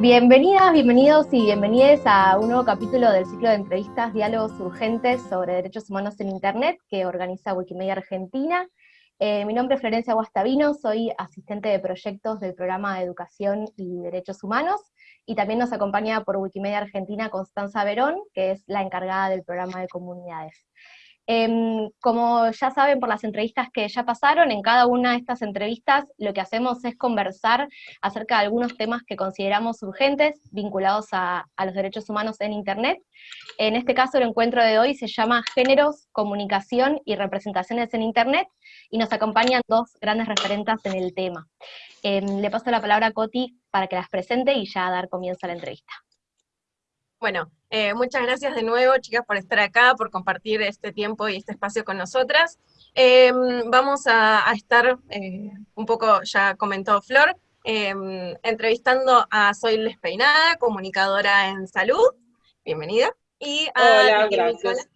Bienvenidas, bienvenidos y bienvenidas a un nuevo capítulo del ciclo de entrevistas Diálogos Urgentes sobre Derechos Humanos en Internet que organiza Wikimedia Argentina. Eh, mi nombre es Florencia Guastavino, soy asistente de proyectos del programa de Educación y Derechos Humanos, y también nos acompaña por Wikimedia Argentina Constanza Verón, que es la encargada del programa de comunidades. Em, como ya saben por las entrevistas que ya pasaron, en cada una de estas entrevistas lo que hacemos es conversar acerca de algunos temas que consideramos urgentes, vinculados a, los derechos humanos en Internet. En este caso el encuentro de hoy se llama Géneros, Comunicación y Representaciones en Internet, y nos acompañan dos grandes referentes en el tema. Em, le paso la palabra a Coti para que las presente y ya dar comienzo a la entrevista. Bueno, eh, muchas gracias de nuevo, chicas, por estar acá, por compartir este tiempo y este espacio con nosotras. Em, vamos a, estar, eh, un poco ya comentó Flor, em, entrevistando a Soy Despeinada, comunicadora en salud. Bienvenida. Y a Hola, gracias.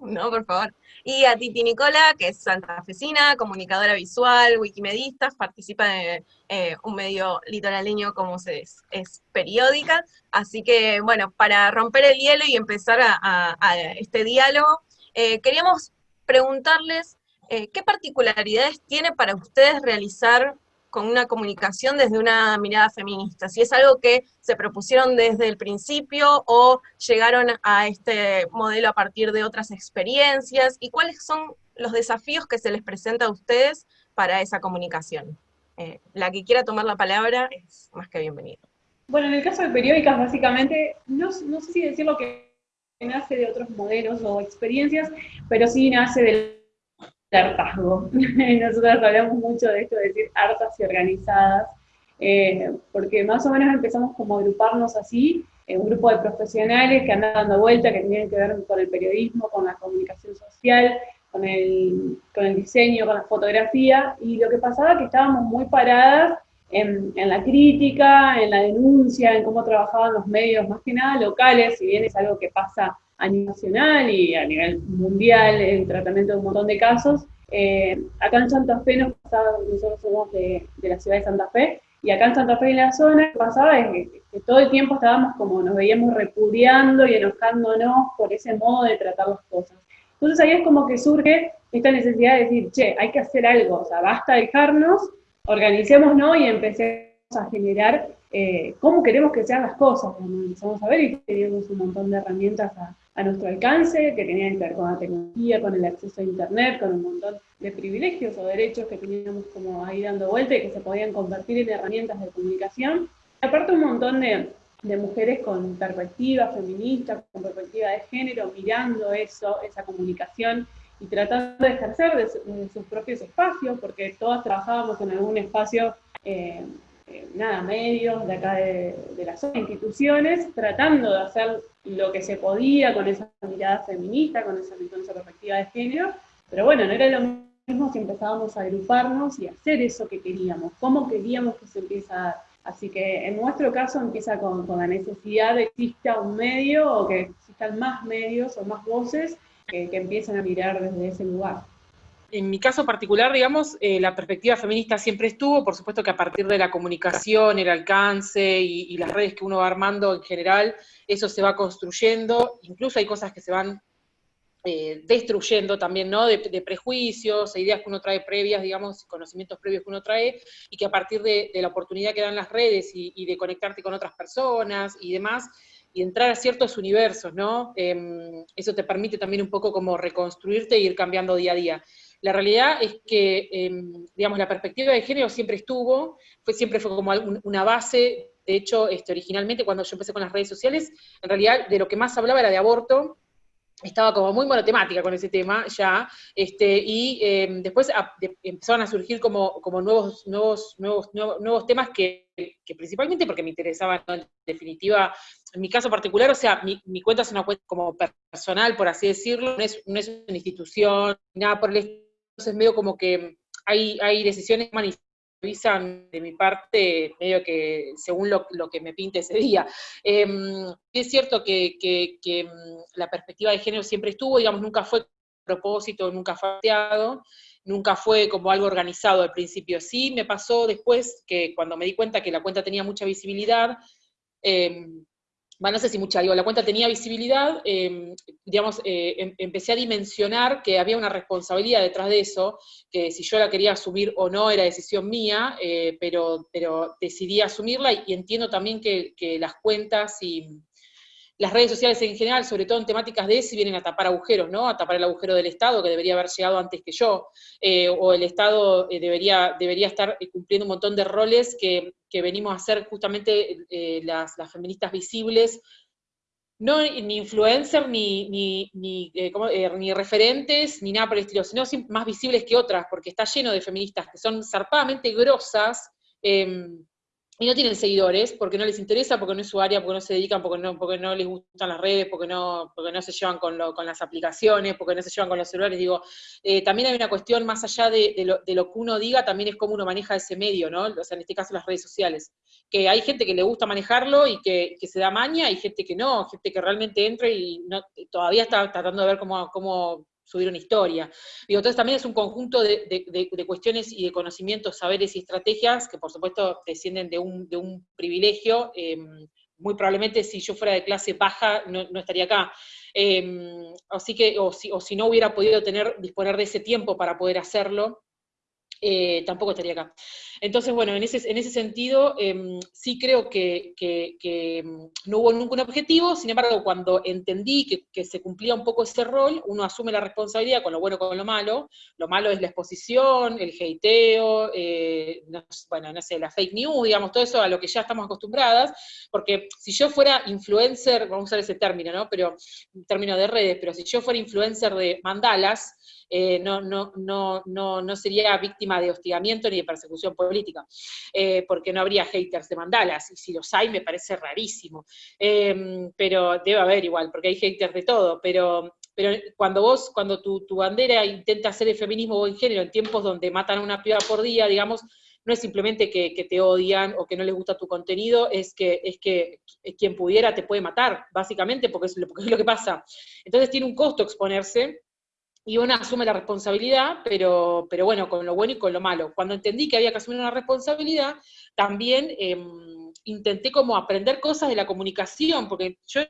No, por favor. Y a Titi Nicola, que es santafesina, comunicadora visual, wikimedista, participa de eh, un medio litoraleño como se es, es, periódica. Así que, bueno, para romper el hielo y empezar a, este diálogo, eh, queríamos preguntarles eh, qué particularidades tiene para ustedes realizar con una comunicación desde una mirada feminista, si es algo que se propusieron desde el principio o llegaron a este modelo a partir de otras experiencias, y cuáles son los desafíos que se les presenta a ustedes para esa comunicación. Eh, la que quiera tomar la palabra es más que bienvenida. Bueno, en el caso de periódicas, básicamente, no, no sé si decirlo que nace de otros modelos o experiencias, pero sí nace del hartazgo. Nosotros hablamos mucho de esto de decir hartas y organizadas, eh, porque más o menos empezamos como a agruparnos así, un grupo de profesionales que andan dando vuelta, que tienen que ver con el periodismo, con la comunicación social, con el, con el diseño, con la fotografía, y lo que pasaba es que estábamos muy paradas en, en, la crítica, en la denuncia, en cómo trabajaban los medios, más que nada locales, si bien es algo que pasa a nivel nacional y a nivel mundial el tratamiento de un montón de casos. Eh, acá en Santa Fe nos pasaba, nosotros somos de, de, la ciudad de Santa Fe, y acá en Santa Fe en la zona, lo que pasaba es que, todo el tiempo estábamos como, nos veíamos repudiando y enojándonos por ese modo de tratar las cosas. Entonces ahí es como que surge esta necesidad de decir, che, hay que hacer algo, o sea, basta dejarnos, organicémonos y empecemos a generar eh, cómo queremos que sean las cosas. Cuando empezamos a ver y teníamos un montón de herramientas a, a nuestro alcance, que tenían que ver con la tecnología, con el acceso a Internet, con un montón de privilegios o derechos que teníamos como ahí dando vuelta y que se podían convertir en herramientas de comunicación. aparte un montón de, de mujeres con perspectiva feminista, con perspectiva de género, mirando eso, esa comunicación y tratando de ejercer de, sus propios espacios, porque todas trabajábamos en algún espacio eh, eh, nada, medios de acá de, las instituciones, tratando de hacer lo que se podía con esa mirada feminista, con esa, con esa perspectiva de género, pero bueno, no era lo mismo si empezábamos a agruparnos y hacer eso que queríamos, cómo queríamos que se empieza a dar. Así que en nuestro caso empieza con, con la necesidad de que exista un medio o que existan más medios o más voces que, que empiecen a mirar desde ese lugar en mi caso particular, digamos, eh, la perspectiva feminista siempre estuvo, por supuesto que a partir de la comunicación, el alcance y, las redes que uno va armando en general, eso se va construyendo, incluso hay cosas que se van eh, destruyendo también, ¿no? De, prejuicios, ideas que uno trae previas, digamos, conocimientos previos que uno trae, y que a partir de, la oportunidad que dan las redes y, de conectarte con otras personas y demás, y entrar a ciertos universos, ¿no? Em, eso te permite también un poco como reconstruirte e ir cambiando día a día. La realidad es que, em, digamos, la perspectiva de género siempre estuvo, fue, siempre fue como una base, de hecho, este, originalmente cuando yo empecé con las redes sociales, en realidad de lo que más hablaba era de aborto, estaba como muy monotemática con ese tema ya, este, y em, después empezaron a surgir como, como nuevos, nuevos, nuevos, nuevos, temas que, principalmente porque me interesaban, en definitiva, en mi caso particular, o sea, mi, mi, cuenta es una cuenta como personal, por así decirlo, no es, no es una institución, nada por el estilo, entonces medio como que hay, hay decisiones que avisan de mi parte, medio que según lo, que me pinte ese día. Em, es cierto que, em, la perspectiva de género siempre estuvo, digamos, nunca fue propósito, nunca fue nunca fue como algo organizado al principio. Sí me pasó después que cuando me di cuenta que la cuenta tenía mucha visibilidad, em, bueno, no sé si mucha, digo, la cuenta tenía visibilidad, em, digamos, eh, em, empecé a dimensionar que había una responsabilidad detrás de eso, que si yo la quería asumir o no era decisión mía, eh, pero, pero decidí asumirla y, entiendo también que, que las cuentas y, las redes sociales en general, sobre todo en temáticas de ese, vienen a tapar agujeros, ¿no? A tapar el agujero del Estado, que debería haber llegado antes que yo, eh, o el Estado eh, debería, debería estar eh, cumpliendo un montón de roles que, venimos a hacer justamente las, feministas visibles, no ni influencers, ni, ni, ni, ni, referentes, ni nada por el estilo, sino más visibles que otras, porque está lleno de feministas que son zarpadamente grosas, em, y no tienen seguidores porque no les interesa, porque no es su área, porque no se dedican, porque no, porque no les gustan las redes, porque no, porque no se llevan con, lo, con las aplicaciones, porque no se llevan con los celulares. Digo, eh, también hay una cuestión más allá de, lo, de, lo, que uno diga, también es cómo uno maneja ese medio, ¿no? O sea, en este caso las redes sociales. Que hay gente que le gusta manejarlo y que, que se da maña, y gente que no, gente que realmente entra y no, todavía está tratando de ver cómo, cómo subir una historia. Digo, entonces también es un conjunto de, cuestiones y de conocimientos, saberes y estrategias que por supuesto descienden de un, de un privilegio. Em, muy probablemente si yo fuera de clase baja no, estaría acá. Em, así que, o si, o si no hubiera podido tener, disponer de ese tiempo para poder hacerlo, eh, tampoco estaría acá. Entonces, bueno, en ese, en ese sentido, em, sí creo que, em, no hubo nunca un objetivo, sin embargo, cuando entendí que, se cumplía un poco ese rol, uno asume la responsabilidad con lo bueno con lo malo. Lo malo es la exposición, el hateo, eh, bueno, no sé, la fake news, digamos, todo eso a lo que ya estamos acostumbradas, porque si yo fuera influencer, vamos a usar ese término, ¿no? Pero, término de redes, pero si yo fuera influencer de mandalas, eh, no, no, no, no, no sería víctima de hostigamiento ni de persecución eh, porque no habría haters de mandalas, y si los hay me parece rarísimo, em, pero debe haber igual, porque hay haters de todo, pero, pero cuando vos, cuando tu, tu bandera intenta hacer el feminismo o en género en tiempos donde matan a una piba por día, digamos, no es simplemente que, que, te odian o que no les gusta tu contenido, es que, es que quien pudiera te puede matar, básicamente, porque es, porque es lo que pasa. Entonces tiene un costo exponerse, y uno asume la responsabilidad, pero, pero bueno, con lo bueno y con lo malo. Cuando entendí que había que asumir una responsabilidad, también em, intenté como aprender cosas de la comunicación, porque yo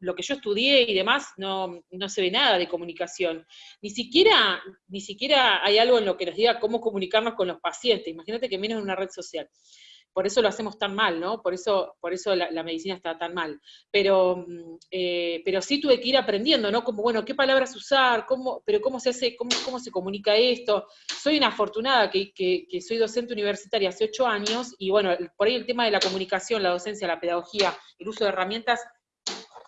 lo que yo estudié y demás no, no, se ve nada de comunicación. Ni siquiera, ni siquiera hay algo en lo que nos diga cómo comunicarnos con los pacientes. Imagínate que menos en una red social por eso lo hacemos tan mal, ¿no? Por eso, por eso la, medicina está tan mal. Pero, mm, eh, pero sí tuve que ir aprendiendo, ¿no? Como, bueno, qué palabras usar, cómo, pero cómo se hace, cómo, cómo se comunica esto. Soy una afortunada que, que, que soy docente universitaria hace ocho años, y bueno, por ahí el tema de la comunicación, la docencia, la pedagogía, el uso de herramientas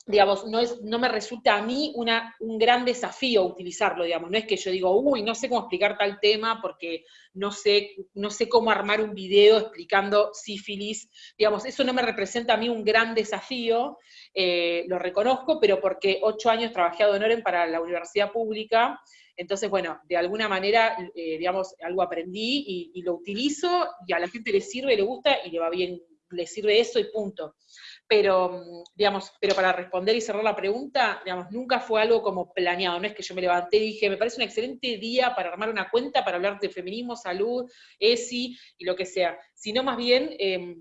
digamos, no, es, no me resulta a mí una, un gran desafío utilizarlo, digamos, no es que yo digo, uy, no sé cómo explicar tal tema porque no sé, no sé cómo armar un video explicando sífilis, digamos, eso no me representa a mí un gran desafío, eh, lo reconozco, pero porque ocho años trabajé a Donoren para la universidad pública, entonces, bueno, de alguna manera, eh, digamos, algo aprendí y, y, lo utilizo, y a la gente le sirve, le gusta, y le va bien, le sirve eso y punto pero, mm, digamos, pero para responder y cerrar la pregunta, digamos, nunca fue algo como planeado, no es que yo me levanté y dije, me parece un excelente día para armar una cuenta, para hablar de feminismo, salud, ESI y lo que sea, sino más bien... Em,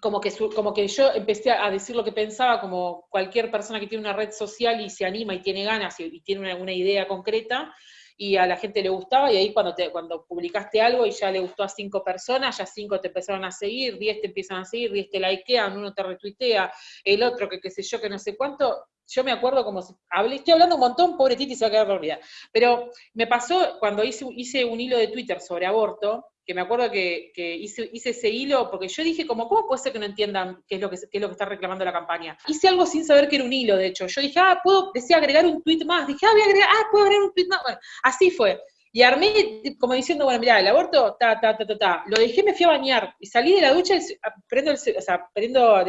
como que, como que yo empecé a decir lo que pensaba, como cualquier persona que tiene una red social y se anima y tiene ganas y, tiene una, idea concreta, y a la gente le gustaba, y ahí cuando, te, cuando publicaste algo y ya le gustó a cinco personas, ya cinco te empezaron a seguir, diez te empiezan a seguir, diez te likean, uno te retuitea, el otro que qué sé yo, que no sé cuánto, yo me acuerdo como si, hablé, estoy hablando un montón, pobre Titi se va a quedar dormida, pero me pasó cuando hice, hice un hilo de Twitter sobre aborto, que me acuerdo que, hice, ese hilo, porque yo dije como, ¿cómo puede ser que no entiendan qué es lo que, es lo que está reclamando la campaña? Hice algo sin saber que era un hilo, de hecho. Yo dije, ah, puedo, decía agregar un tweet más. Dije, ah, voy a agregar, ah, puedo agregar un tweet más. Bueno, así fue. Y armé como diciendo, bueno, mira, el aborto, ta, ta, ta, ta, ta. Lo dejé, me fui a bañar. Y salí de la ducha, ah, prendo el, o sea, prendo,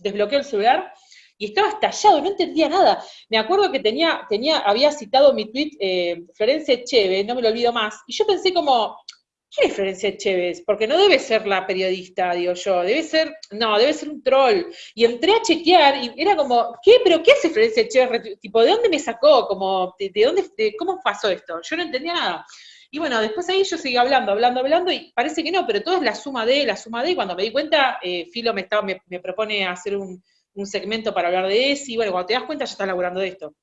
desbloqueo el celular, y estaba estallado, no entendía nada. Me acuerdo que tenía, tenía, había citado mi tweet eh, Florencia Cheve, no me lo olvido más, y yo pensé como, ¿Qué es Florencia Chévez? Porque no debe ser la periodista, digo yo, debe ser, no, debe ser un troll. Y entré a chequear y era como, ¿qué? ¿Pero qué hace Florencia Chévez? Tipo, ¿de dónde me sacó? Como, ¿de, dónde, de, cómo pasó esto? Yo no entendía nada. Y bueno, después ahí yo seguí hablando, hablando, hablando, y parece que no, pero todo es la suma de, la suma de, y cuando me di cuenta, eh, Filo me, estaba, me propone hacer un, un segmento para hablar de eso, y bueno, cuando te das cuenta ya estás laburando de esto.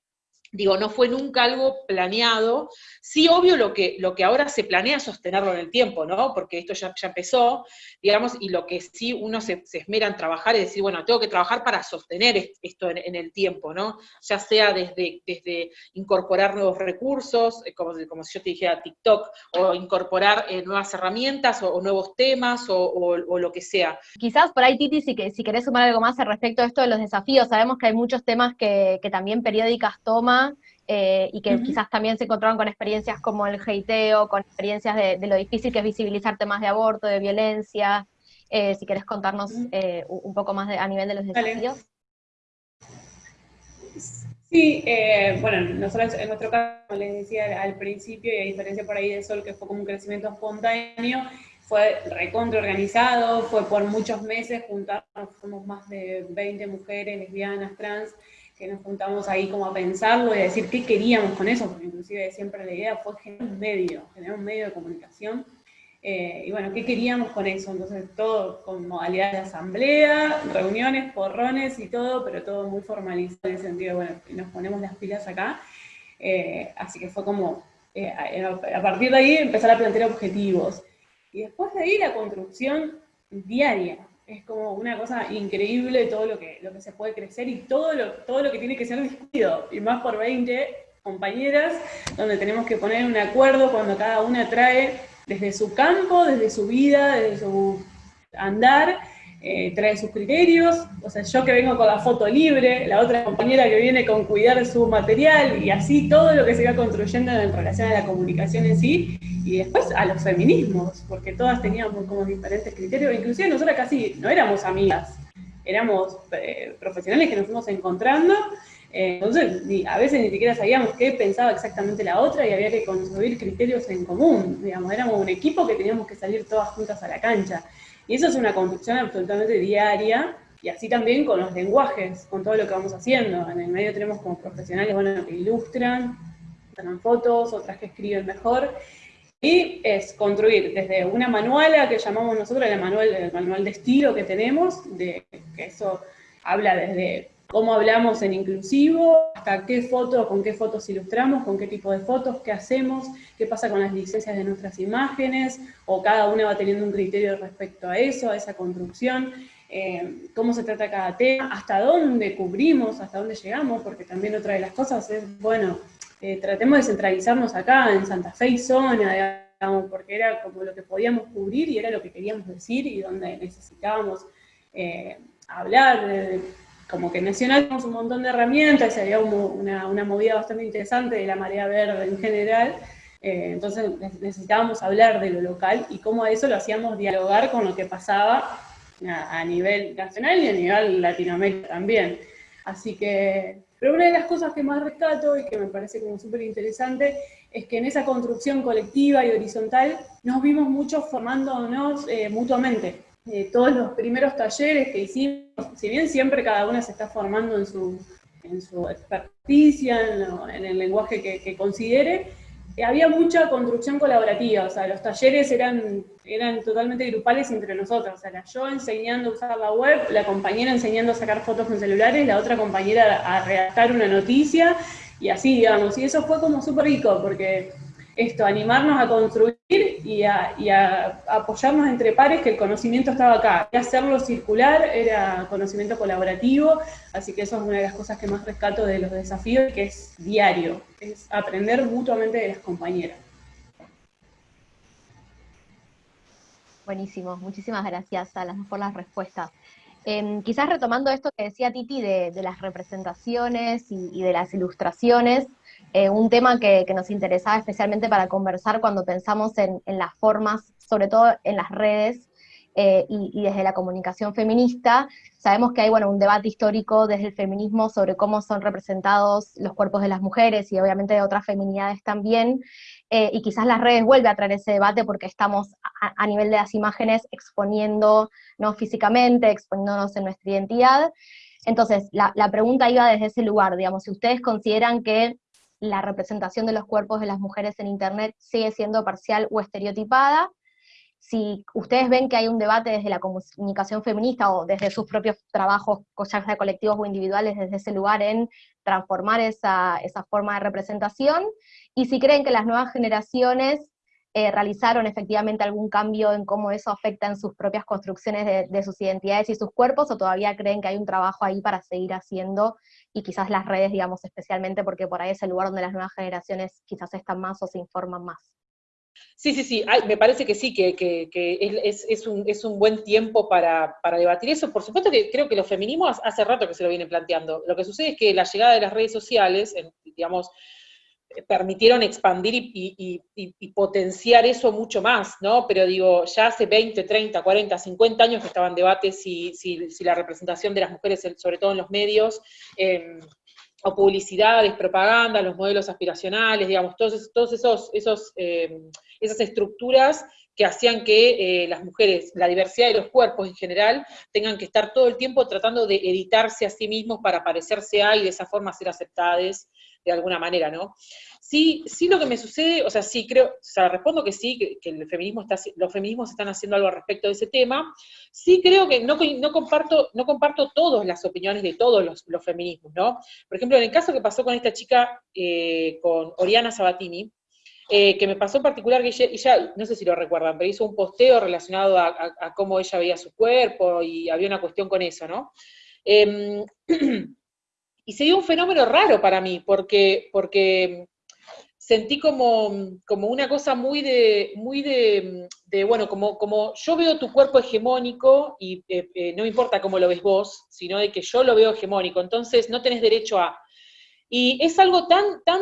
Digo, no fue nunca algo planeado. Sí, obvio, lo que, lo que ahora se planea sostenerlo en el tiempo, ¿no? Porque esto ya, ya empezó, digamos, y lo que sí uno se, esmera en trabajar es decir, bueno, tengo que trabajar para sostener esto en, el tiempo, ¿no? Ya sea desde, desde incorporar nuevos recursos, eh, como, como si yo te dijera TikTok, o incorporar eh, nuevas herramientas, o, nuevos temas, o, lo que sea. Quizás por ahí, Titi, si, que, si querés sumar algo más al respecto de esto de los desafíos, sabemos que hay muchos temas que, que también periódicas toman eh, y que uh -huh. quizás también se encontraron con experiencias como el heiteo, con experiencias de, de, lo difícil que es visibilizar temas de aborto, de violencia. Eh, si querés contarnos eh, un poco más de, a nivel de los desafíos. Sí, eh, bueno, nosotros en nuestro caso, como les decía al principio, y a diferencia por ahí de Sol, que fue como un crecimiento espontáneo, fue recontra organizado, fue por muchos meses, juntarnos, somos más de 20 mujeres, lesbianas, trans, que nos juntamos ahí como a pensarlo y a decir qué queríamos con eso, porque inclusive siempre la idea fue generar un medio, generar un medio de comunicación, eh, y bueno, ¿qué queríamos con eso? Entonces todo con modalidad de asamblea, reuniones, porrones y todo, pero todo muy formalizado en el sentido, bueno, nos ponemos las pilas acá, eh, así que fue como, eh, a partir de ahí empezar a plantear objetivos, y después de ahí la construcción diaria, es como una cosa increíble todo lo que, lo que se puede crecer y todo lo, todo lo que tiene que ser discutido, y más por 20 compañeras, donde tenemos que poner un acuerdo cuando cada una trae desde su campo, desde su vida, desde su andar, eh, trae sus criterios, o sea, yo que vengo con la foto libre, la otra compañera que viene con cuidar su material, y así todo lo que se va construyendo en relación a la comunicación en sí, y después a los feminismos, porque todas teníamos como diferentes criterios, inclusive nosotras casi no éramos amigas, éramos eh, profesionales que nos fuimos encontrando, eh, entonces a veces ni siquiera sabíamos qué pensaba exactamente la otra y había que construir criterios en común, digamos, éramos un equipo que teníamos que salir todas juntas a la cancha, y eso es una construcción absolutamente diaria, y así también con los lenguajes, con todo lo que vamos haciendo, en el medio tenemos como profesionales, bueno, que ilustran, toman fotos, otras que escriben mejor, y es construir desde una manuala que llamamos nosotros el manual, el manual de estilo que tenemos, de, que eso habla desde cómo hablamos en inclusivo, hasta qué fotos, con qué fotos ilustramos, con qué tipo de fotos, qué hacemos, qué pasa con las licencias de nuestras imágenes, o cada una va teniendo un criterio respecto a eso, a esa construcción, eh, cómo se trata cada tema, hasta dónde cubrimos, hasta dónde llegamos, porque también otra de las cosas es, bueno, eh, tratemos de centralizarnos acá en Santa Fe y zona, digamos, porque era como lo que podíamos cubrir y era lo que queríamos decir y donde necesitábamos eh, hablar, como que tenemos un montón de herramientas, y había una, una, movida bastante interesante de la marea verde en general, eh, entonces necesitábamos hablar de lo local y cómo a eso lo hacíamos dialogar con lo que pasaba a, nivel nacional y a nivel Latinoamérica también. Así que pero una de las cosas que más rescato y que me parece como súper interesante es que en esa construcción colectiva y horizontal nos vimos muchos formándonos eh, mutuamente. Eh, todos los primeros talleres que hicimos, si bien siempre cada una se está formando en su, en su experticia, en, lo, en el lenguaje que, que considere, eh, había mucha construcción colaborativa, o sea, los talleres eran, eran totalmente grupales entre nosotros, o sea, yo enseñando a usar la web, la compañera enseñando a sacar fotos con celulares, la otra compañera a redactar una noticia, y así, digamos, y eso fue como súper rico, porque esto, animarnos a construir y a, apoyarnos entre pares, que el conocimiento estaba acá. Y hacerlo circular era conocimiento colaborativo, así que eso es una de las cosas que más rescato de los desafíos, que es diario, es aprender mutuamente de las compañeras. Buenísimo, muchísimas gracias a las por las respuestas. Eh, quizás retomando esto que decía Titi de, las representaciones y, de las ilustraciones, eh, un tema que, nos interesaba especialmente para conversar cuando pensamos en, las formas, sobre todo en las redes eh, y, y, desde la comunicación feminista, sabemos que hay bueno, un debate histórico desde el feminismo sobre cómo son representados los cuerpos de las mujeres y obviamente de otras feminidades también, eh, y quizás las redes vuelven a traer ese debate porque estamos a, nivel de las imágenes exponiendo, no físicamente, exponiéndonos en nuestra identidad. Entonces, la, la, pregunta iba desde ese lugar, digamos, si ustedes consideran que la representación de los cuerpos de las mujeres en Internet sigue siendo parcial o estereotipada. Si ustedes ven que hay un debate desde la comunicación feminista o desde sus propios trabajos, ya colectivos o individuales, desde ese lugar en transformar esa, esa forma de representación, y si creen que las nuevas generaciones eh, realizaron efectivamente algún cambio en cómo eso afecta en sus propias construcciones de, sus identidades y sus cuerpos, o todavía creen que hay un trabajo ahí para seguir haciendo, y quizás las redes, digamos, especialmente porque por ahí es el lugar donde las nuevas generaciones quizás están más o se informan más. Sí, sí, sí, me parece que sí, que, es, un, buen tiempo para, para, debatir eso. Por supuesto que creo que los feminismos hace rato que se lo vienen planteando. Lo que sucede es que la llegada de las redes sociales, digamos, permitieron expandir y, potenciar eso mucho más, ¿no? Pero digo, ya hace 20, 30, 40, 50 años que estaban debates si, si, la representación de las mujeres, sobre todo en los medios, em, o publicidades, propaganda, los modelos aspiracionales, digamos, todos, esos em, esas estructuras que hacían que eh, las mujeres, la diversidad de los cuerpos en general, tengan que estar todo el tiempo tratando de editarse a sí mismos para parecerse a y de esa forma ser aceptadas de alguna manera, ¿no? Sí, sí lo que me sucede, o sea, sí creo, o sea, respondo que sí, que, el feminismo está, los feminismos están haciendo algo al respecto de ese tema. Sí creo que no, no comparto, no comparto todas las opiniones de todos los, feminismos, ¿no? Por ejemplo, en el caso que pasó con esta chica, eh, con Oriana Sabatini, eh, que me pasó en particular que ella, no sé si lo recuerdan, pero hizo un posteo relacionado a, cómo ella veía su cuerpo y había una cuestión con eso, ¿no? Em, y se dio un fenómeno raro para mí, porque, porque sentí como, como una cosa muy de, muy de, bueno, como, como yo veo tu cuerpo hegemónico y eh, eh, no importa cómo lo ves vos, sino de que yo lo veo hegemónico, entonces no tenés derecho a. Y es algo tan, tan,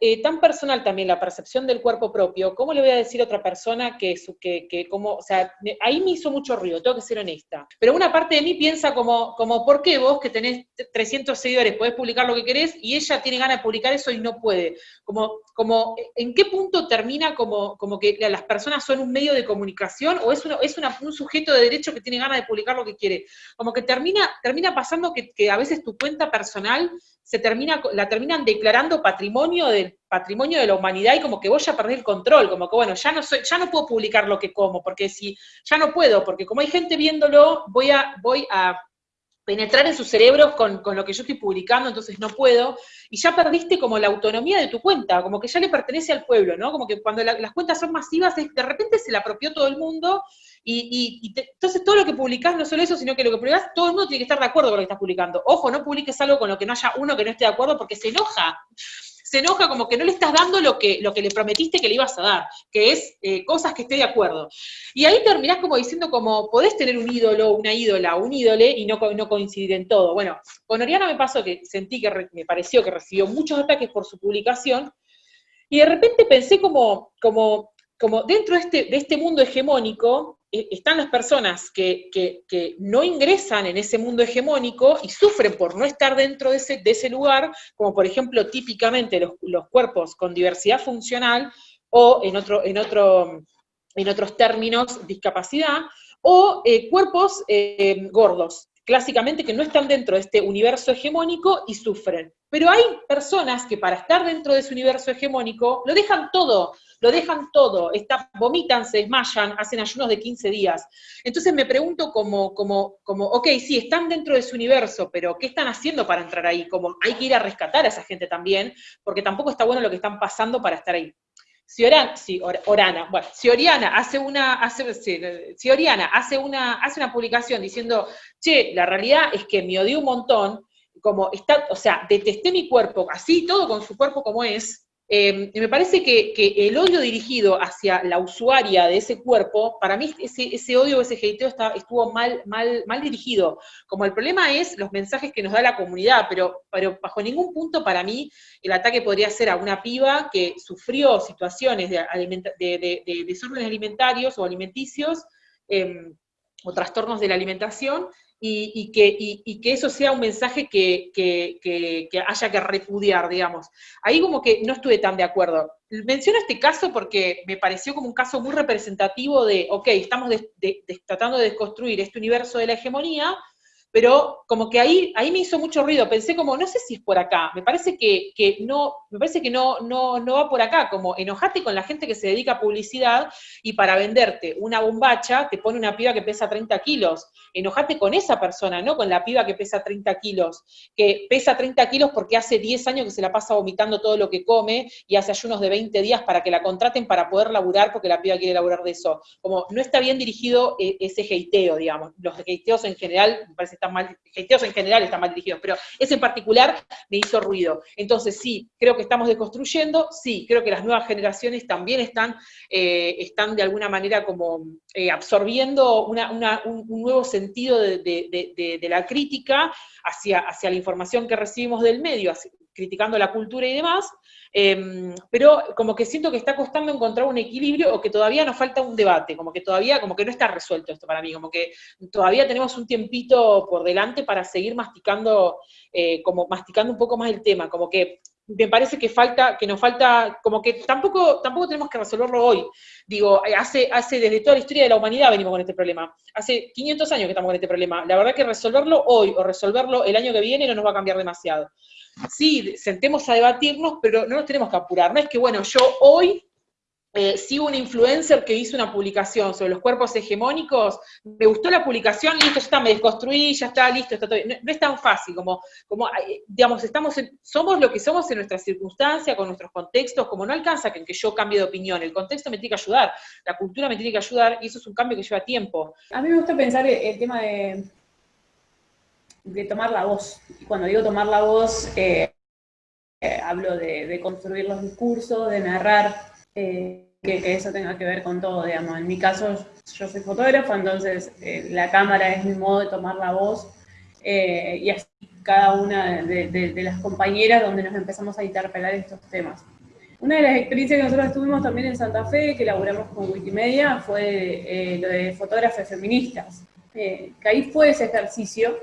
eh, tan personal también la percepción del cuerpo propio, ¿cómo le voy a decir a otra persona que, que, como, o sea, ahí me hizo mucho ruido, tengo que ser honesta. Pero una parte de mí piensa como, como ¿por qué vos que tenés 300 seguidores podés publicar lo que querés y ella tiene ganas de publicar eso y no puede? Como, como ¿en qué punto termina como, como que las personas son un medio de comunicación o es, uno, es un sujeto de derecho que tiene ganas de publicar lo que quiere? Como que termina, termina pasando que, que a veces tu cuenta personal se termina, la terminan declarando patrimonio del patrimonio de la humanidad y como que vos ya perdés el control, como que bueno, ya no soy, ya no puedo publicar lo que como, porque si, ya no puedo, porque como hay gente viéndolo, voy a, voy a penetrar en sus cerebros con, lo que yo estoy publicando, entonces no puedo, y ya perdiste como la autonomía de tu cuenta, como que ya le pertenece al pueblo, ¿no? Como que cuando las cuentas son masivas, de repente se la apropió todo el mundo, y, entonces todo lo que publicás, no solo eso, sino que lo que publicás, todo el mundo tiene que estar de acuerdo con lo que estás publicando. Ojo, no publiques algo con lo que no haya uno que no esté de acuerdo porque se enoja. Se enoja como que no le estás dando lo que, lo que le prometiste que le ibas a dar, que es eh, cosas que esté de acuerdo. Y ahí terminás como diciendo como, podés tener un ídolo, una ídola, un ídole y no, no coincidir en todo. Bueno, con Oriana me pasó que sentí que me pareció que recibió muchos ataques por su publicación, y de repente pensé como, como, como dentro de este, de este mundo hegemónico, están las personas que, no ingresan en ese mundo hegemónico y sufren por no estar dentro de ese, de ese lugar, como por ejemplo típicamente los, cuerpos con diversidad funcional o en, otro, en, otro, en otros términos discapacidad, o eh, cuerpos eh, gordos, clásicamente que no están dentro de este universo hegemónico y sufren. Pero hay personas que para estar dentro de ese universo hegemónico lo dejan todo, lo dejan todo, está, vomitan, se desmayan, hacen ayunos de 15 días. Entonces me pregunto como, como, como, ok, sí, están dentro de su universo, pero ¿qué están haciendo para entrar ahí? Como hay que ir a rescatar a esa gente también, porque tampoco está bueno lo que están pasando para estar ahí. Si Oriana, si Orana, bueno, si Oriana hace una, hace, si Oriana hace una, hace una publicación diciendo, che, la realidad es que me odié un montón, como está, o sea, detesté mi cuerpo, así todo con su cuerpo como es, eh, me parece que, el odio dirigido hacia la usuaria de ese cuerpo, para mí ese, ese odio, ese hateo estuvo mal, mal, mal dirigido. Como el problema es los mensajes que nos da la comunidad, pero, bajo ningún punto para mí el ataque podría ser a una piba que sufrió situaciones de, de, desórdenes alimentarios o alimenticios, em, o trastornos de la alimentación, y, que, eso sea un mensaje que, haya que repudiar, digamos. Ahí como que no estuve tan de acuerdo. Menciono este caso porque me pareció como un caso muy representativo de, ok, estamos tratando de desconstruir este universo de la hegemonía, pero como que ahí, ahí me hizo mucho ruido, pensé como, no sé si es por acá, me parece que, no, me parece que no, no, no va por acá, como enojate con la gente que se dedica a publicidad y para venderte una bombacha te pone una piba que pesa 30 kilos, enojate con esa persona, no con la piba que pesa 30 kilos, que pesa 30 kilos porque hace 10 años que se la pasa vomitando todo lo que come y hace ayunos de 20 días para que la contraten para poder laburar porque la piba quiere laburar de eso. Como no está bien dirigido eh, ese heiteo, digamos. Los heiteos en general me parece mal, en general están mal dirigidos, pero ese en particular me hizo ruido. Entonces sí, creo que estamos deconstruyendo, sí, creo que las nuevas generaciones también están, eh, están de alguna manera como eh, absorbiendo un, nuevo sentido de, la crítica hacia, hacia la información que recibimos del medio, criticando la cultura y demás, Em, pero como que siento que está costando encontrar un equilibrio o que todavía nos falta un debate, como que todavía, como que no está resuelto esto para mí, como que todavía tenemos un tiempito por delante para seguir masticando, eh, como masticando un poco más el tema, como que me parece que falta, que nos falta, como que tampoco, tampoco tenemos que resolverlo hoy. Digo, hace, hace desde toda la historia de la humanidad venimos con este problema. Hace 500 años que estamos con este problema. La verdad que resolverlo hoy o resolverlo el año que viene no nos va a cambiar demasiado sí, sentemos a debatirnos, pero no nos tenemos que apurar. No es que, bueno, yo hoy eh, sigo un influencer que hizo una publicación sobre los cuerpos hegemónicos, me gustó la publicación, listo, ya está, me desconstruí, ya está, listo, está todo no, no, es tan fácil, como, como digamos, estamos somos lo que somos en nuestras circunstancias, con nuestros contextos, como no alcanza que, que yo cambie de opinión, el contexto me tiene que ayudar, la cultura me tiene que ayudar, y eso es un cambio que lleva tiempo. A mí me gusta pensar el tema de tomar la voz. Y cuando digo tomar la voz, eh, eh, hablo de, construir los discursos, de narrar, eh, que, eso tenga que ver con todo, digamos. En mi caso, yo soy fotógrafo, entonces la cámara es mi modo de tomar la voz, y así cada una de, las compañeras donde nos empezamos a interpelar estos temas. Una de las experiencias que nosotros tuvimos también en Santa Fe, que elaboramos con Wikimedia, fue lo de fotógrafas feministas. que ahí fue ese ejercicio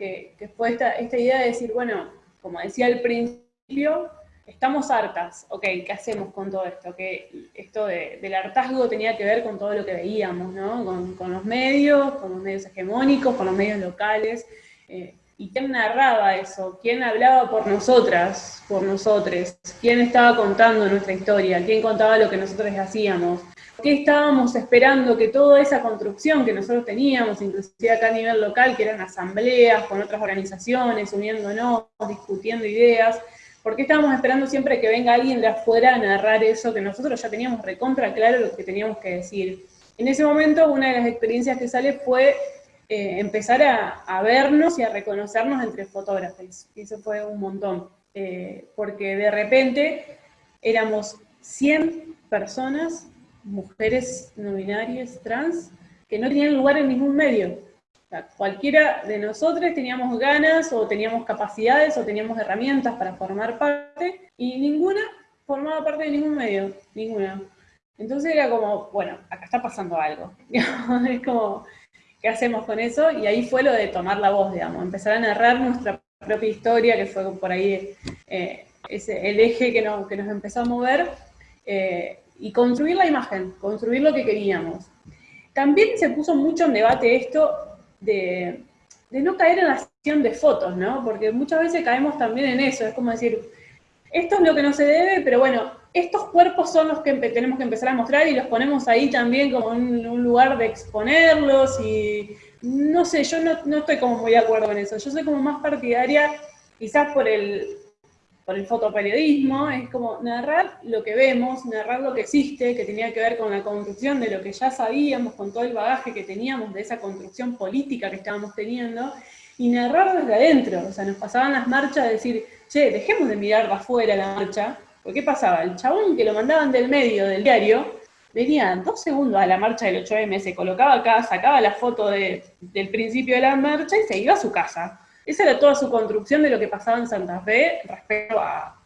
que, fue esta, idea de decir, bueno, como decía al principio, estamos hartas, ok, ¿qué hacemos con todo esto? Que esto del hartazgo tenía que ver con todo lo que veíamos, ¿no? Con, los medios, con los medios hegemónicos, con los medios locales. Eh, ¿Y quién narraba eso? ¿Quién hablaba por nosotras, por nosotros? ¿Quién estaba contando nuestra historia? ¿Quién contaba lo que nosotros hacíamos? qué estábamos esperando que toda esa construcción que nosotros teníamos, inclusive acá a nivel local, que eran asambleas con otras organizaciones, uniéndonos, discutiendo ideas, ¿por qué estábamos esperando siempre que venga alguien de afuera a narrar eso que nosotros ya teníamos recontra claro lo que teníamos que decir? En ese momento, una de las experiencias que sale fue eh, empezar a, vernos y a reconocernos entre fotógrafos. Y eso fue un montón, eh, porque de repente éramos 100 personas mujeres no binarias, trans, que no tenían lugar en ningún medio. Cualquiera de nosotros teníamos ganas o teníamos capacidades o teníamos herramientas para formar parte y ninguna formaba parte de ningún medio, ninguna. Entonces era como, bueno, acá está pasando algo. es como, ¿qué hacemos con eso? Y ahí fue lo de tomar la voz, digamos, empezar a narrar nuestra propia historia, que fue por ahí eh, ese, el eje que, que nos empezó a mover. Eh, y construir la imagen, construir lo que queríamos. También se puso mucho en debate esto de, no caer en la sesión de fotos, ¿no? Porque muchas veces caemos también en eso, es como decir, esto es lo que no se debe, pero bueno, estos cuerpos son los que tenemos que empezar a mostrar y los ponemos ahí también como en un lugar de exponerlos y no sé, yo no, no estoy como muy de acuerdo con eso, yo soy como más partidaria quizás por el, por el fotoperiodismo, es como narrar lo que vemos, narrar lo que existe, que tenía que ver con la construcción de lo que ya sabíamos, con todo el bagaje que teníamos de esa construcción política que estábamos teniendo, y narrar desde adentro, o sea, nos pasaban las marchas de decir, che, dejemos de mirar de afuera la marcha, porque ¿qué pasaba? El chabón que lo mandaban del medio del diario, venía dos segundos a la marcha del 8M, se colocaba acá, sacaba la foto del principio de la marcha y se iba a su casa. Esa era toda su construcción de lo que pasaba en Santa Fe respecto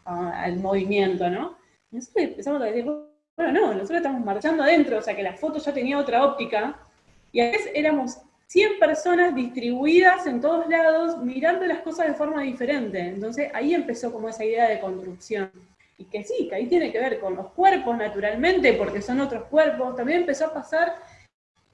al movimiento, ¿no? Y nosotros empezamos a decir, bueno, no, nosotros estamos marchando adentro, o sea que la foto ya tenía otra óptica, y a veces éramos 100 personas distribuidas en todos lados, mirando las cosas de forma diferente. Entonces ahí empezó como esa idea de construcción. Y que sí, que ahí tiene que ver con los cuerpos naturalmente, porque son otros cuerpos. También empezó a pasar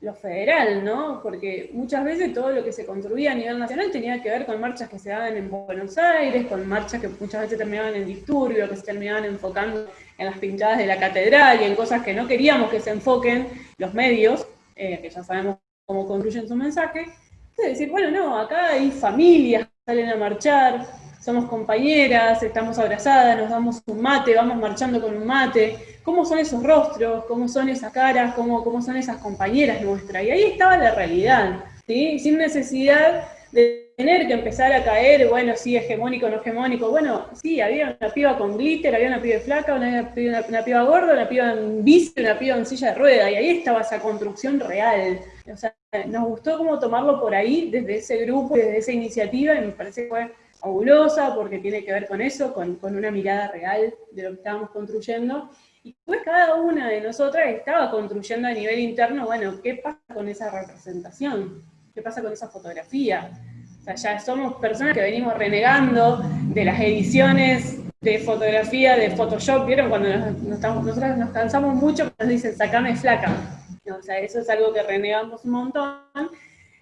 lo federal, ¿no? Porque muchas veces todo lo que se construía a nivel nacional tenía que ver con marchas que se daban en Buenos Aires, con marchas que muchas veces terminaban en disturbio, que se terminaban enfocando en las pintadas de la catedral y en cosas que no queríamos que se enfoquen los medios, eh, que ya sabemos cómo construyen su mensaje. Entonces decir, bueno, no, acá hay familias que salen a marchar, somos compañeras, estamos abrazadas, nos damos un mate, vamos marchando con un mate, cómo son esos rostros, cómo son esas caras, cómo, cómo son esas compañeras nuestras. Y ahí estaba la realidad, ¿sí? sin necesidad de tener que empezar a caer, bueno, sí, hegemónico, no hegemónico. Bueno, sí, había una piba con glitter, había una piba flaca, una, piba gorda, una piba en bici, una piba en silla de rueda, y ahí estaba esa construcción real. O sea, nos gustó como tomarlo por ahí, desde ese grupo, desde esa iniciativa, y me parece que fue fabulosa porque tiene que ver con eso, con, con una mirada real de lo que estábamos construyendo. Y pues cada una de nosotras estaba construyendo a nivel interno, bueno, ¿qué pasa con esa representación? ¿Qué pasa con esa fotografía? O sea, ya somos personas que venimos renegando de las ediciones de fotografía, de Photoshop, ¿vieron? Cuando nos, estamos, nosotros nos cansamos mucho, nos dicen, sacame flaca. O sea, eso es algo que renegamos un montón.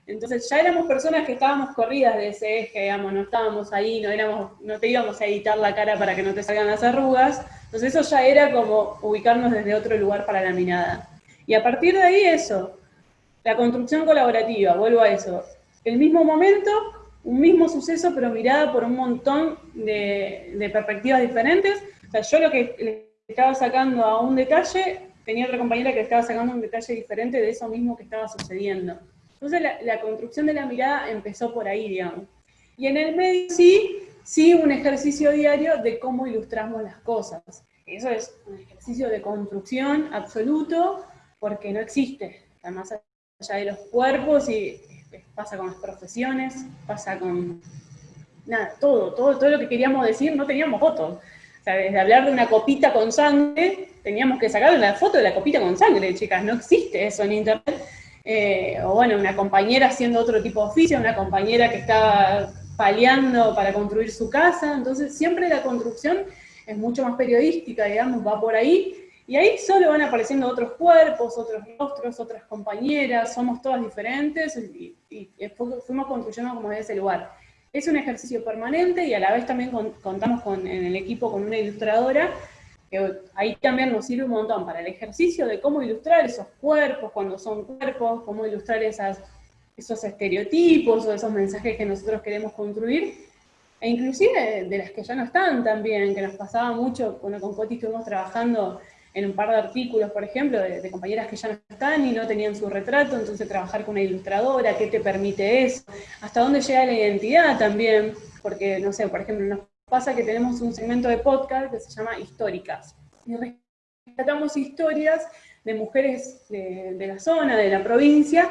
Entonces ya éramos personas que estábamos corridas de ese eje, digamos, no estábamos ahí, no, éramos, no te íbamos a editar la cara para que no te salgan las arrugas, entonces eso ya era como ubicarnos desde otro lugar para la mirada. Y a partir de ahí eso, la construcción colaborativa, vuelvo a eso, el mismo momento, un mismo suceso, pero mirada por un montón de, perspectivas diferentes. O sea, yo lo que le estaba sacando a un detalle, tenía otra compañera que estaba sacando un detalle diferente de eso mismo que estaba sucediendo. Entonces la, construcción de la mirada empezó por ahí, digamos. Y en el medio sí, sí un ejercicio diario de cómo ilustramos las cosas. Eso es un ejercicio de construcción absoluto, porque no existe, más allá de los cuerpos, y pasa con las profesiones, pasa con nada, todo, todo, todo lo que queríamos decir, no teníamos fotos. O sea, desde hablar de una copita con sangre, teníamos que sacar una foto de la copita con sangre, chicas, no existe eso en internet eh, o bueno, una compañera haciendo otro tipo de oficio, una compañera que estaba paliando para construir su casa, entonces siempre la construcción es mucho más periodística, digamos, va por ahí, y ahí solo van apareciendo otros cuerpos, otros rostros, otras compañeras, somos todas diferentes, y, fuimos construyendo como de ese lugar. Es un ejercicio permanente y a la vez también contamos con, en el equipo con una ilustradora que ahí también nos sirve un montón para el ejercicio de cómo ilustrar esos cuerpos cuando son cuerpos, cómo ilustrar esos estereotipos o esos mensajes que nosotros queremos construir, e inclusive de las que ya no están también, que nos pasaba mucho, cuando con Coti estuvimos trabajando en un par de artículos, por ejemplo, de, compañeras que ya no están y no tenían su retrato, entonces trabajar con una ilustradora, ¿qué te permite eso? ¿Hasta dónde llega la identidad también? Porque, no sé, por ejemplo, nos pasa que tenemos un segmento de podcast que se llama Históricas. Y rescatamos historias de mujeres de, la zona, de la provincia,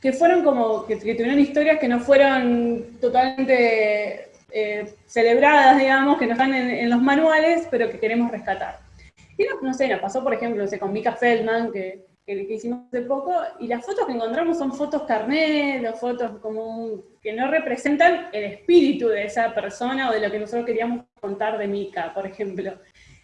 que fueron como, que, tuvieron historias que no fueron totalmente eh, celebradas, digamos, que no están en, los manuales, pero que queremos rescatar. Y no, sé, nos pasó, por ejemplo, con Mika Feldman, que que, hicimos hace poco, y las fotos que encontramos son fotos carnet, fotos como que no representan el espíritu de esa persona o de lo que nosotros queríamos contar de Mika, por ejemplo.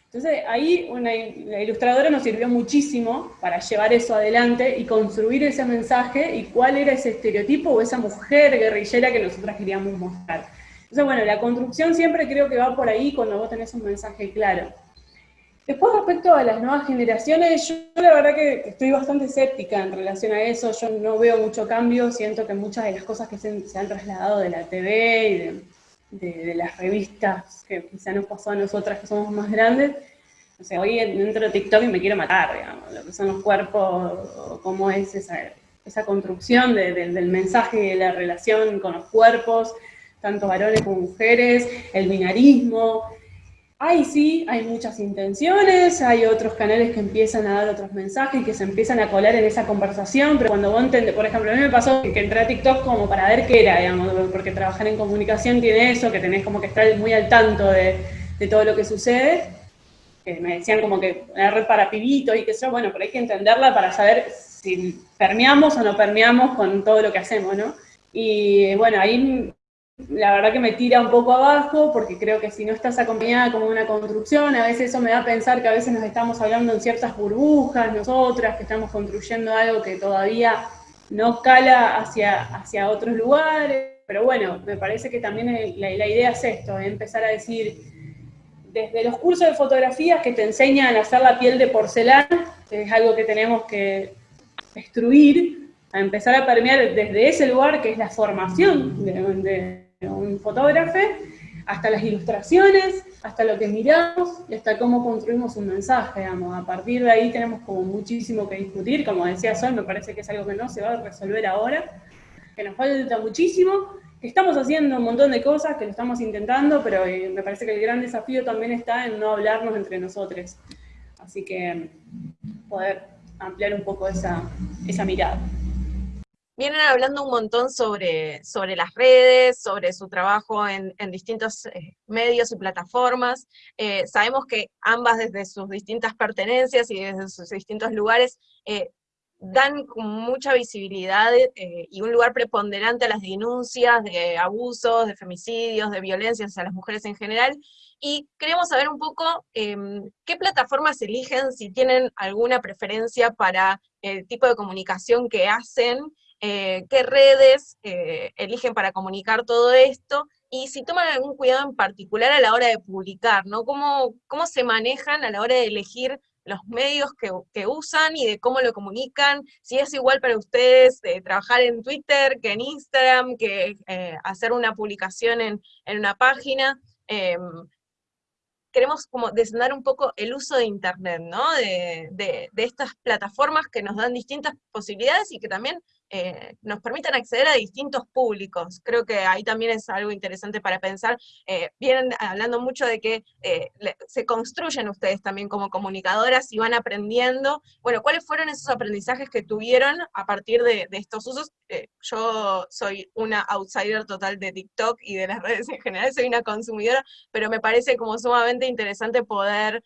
Entonces ahí una, la ilustradora nos sirvió muchísimo para llevar eso adelante y construir ese mensaje y cuál era ese estereotipo o esa mujer guerrillera que nosotras queríamos mostrar. Entonces bueno, la construcción siempre creo que va por ahí cuando vos tenés un mensaje claro. Después respecto a las nuevas generaciones, yo la verdad que estoy bastante escéptica en relación a eso, yo no veo mucho cambio, siento que muchas de las cosas que se, han trasladado de la TV y de, las revistas que quizá nos pasó a nosotras que somos más grandes, o sea, hoy dentro de TikTok y me quiero matar, digamos, lo que son los cuerpos, cómo es esa, esa construcción del mensaje de la relación con los cuerpos, tanto varones como mujeres, el binarismo, Ahí sí, hay muchas intenciones, hay otros canales que empiezan a dar otros mensajes, que se empiezan a colar en esa conversación, pero cuando vos entendés, por ejemplo, a mí me pasó que entré a TikTok como para ver qué era, digamos, porque trabajar en comunicación tiene eso, que tenés como que estar muy al tanto de, todo lo que sucede, me decían como que una red para pibitos y que yo, bueno, pero hay que entenderla para saber si permeamos o no permeamos con todo lo que hacemos, ¿no? Y bueno, ahí la verdad que me tira un poco abajo, porque creo que si no estás acompañada como una construcción, a veces eso me da a pensar que a veces nos estamos hablando en ciertas burbujas, nosotras, que estamos construyendo algo que todavía no cala hacia, hacia otros lugares, pero bueno, me parece que también la, idea es esto, empezar a decir, desde los cursos de fotografías que te enseñan a hacer la piel de porcelana, que es algo que tenemos que destruir, a empezar a permear desde ese lugar que es la formación de, de un fotógrafo, hasta las ilustraciones, hasta lo que miramos y hasta cómo construimos un mensaje, digamos. A partir de ahí tenemos como muchísimo que discutir, como decía Sol, me parece que es algo que no se va a resolver ahora, que nos falta muchísimo, que estamos haciendo un montón de cosas, que lo estamos intentando, pero eh, me parece que el gran desafío también está en no hablarnos entre nosotros. Así que poder ampliar un poco esa, esa mirada vienen hablando un montón sobre, sobre las redes, sobre su trabajo en, distintos eh, medios y plataformas. Eh, sabemos que ambas desde sus distintas pertenencias y desde sus distintos lugares eh, dan mucha visibilidad y un lugar preponderante a las denuncias de abusos, de femicidios, de violencias hacia las mujeres en general. Y queremos saber un poco em, qué plataformas eligen, si tienen alguna preferencia para el tipo de comunicación que hacen, eh, qué redes eh, eligen para comunicar todo esto, y si toman algún cuidado en particular a la hora de publicar, ¿no? ¿Cómo, cómo se manejan a la hora de elegir los medios que, usan y de cómo lo comunican, si es igual para ustedes eh, trabajar en Twitter que en Instagram, que hacer una publicación en, una página. Em, queremos como desandar un poco el uso de Internet, ¿no? De, de, estas plataformas que nos dan distintas posibilidades y que también eh, nos permitan acceder a distintos públicos. Creo que ahí también es algo interesante para pensar. Eh, vienen hablando mucho de que eh, se construyen ustedes también como comunicadoras y van aprendiendo. Bueno, ¿cuáles fueron esos aprendizajes que tuvieron a partir de, estos usos? yo soy una outsider total de TikTok y de las redes en general, soy una consumidora, pero me parece como sumamente interesante poder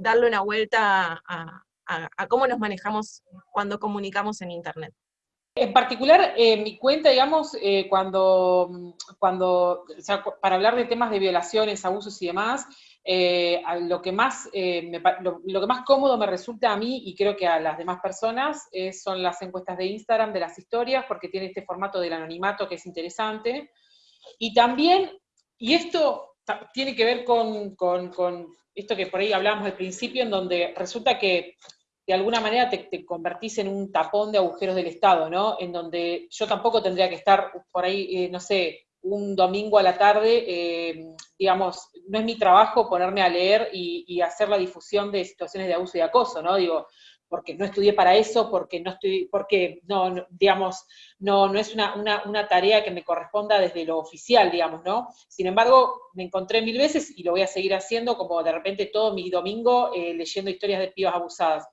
darle una vuelta a cómo nos manejamos cuando comunicamos en Internet. En particular, eh, mi cuenta, digamos, eh, cuando, cuando para hablar de temas de violaciones, abusos y demás, eh, lo, que más, lo, que más cómodo me resulta a mí y creo que a las demás personas son las encuestas de Instagram, de las historias, porque tiene este formato del anonimato que es interesante. Y también, y esto tiene que ver con, con, con esto que por ahí hablamos al principio, en donde resulta que de alguna manera te, convertís en un tapón de agujeros del Estado, ¿no? En donde yo tampoco tendría que estar por ahí, eh, no sé, un domingo a la tarde, eh, digamos, no es mi trabajo ponerme a leer y, hacer la difusión de situaciones de abuso y acoso, ¿no? Digo, porque no estudié para eso, porque no estoy, porque no, digamos, no, no es una, una, tarea que me corresponda desde lo oficial, digamos, ¿no? Sin embargo, me encontré mil veces y lo voy a seguir haciendo como de repente todo mi domingo eh, leyendo historias de pibas abusadas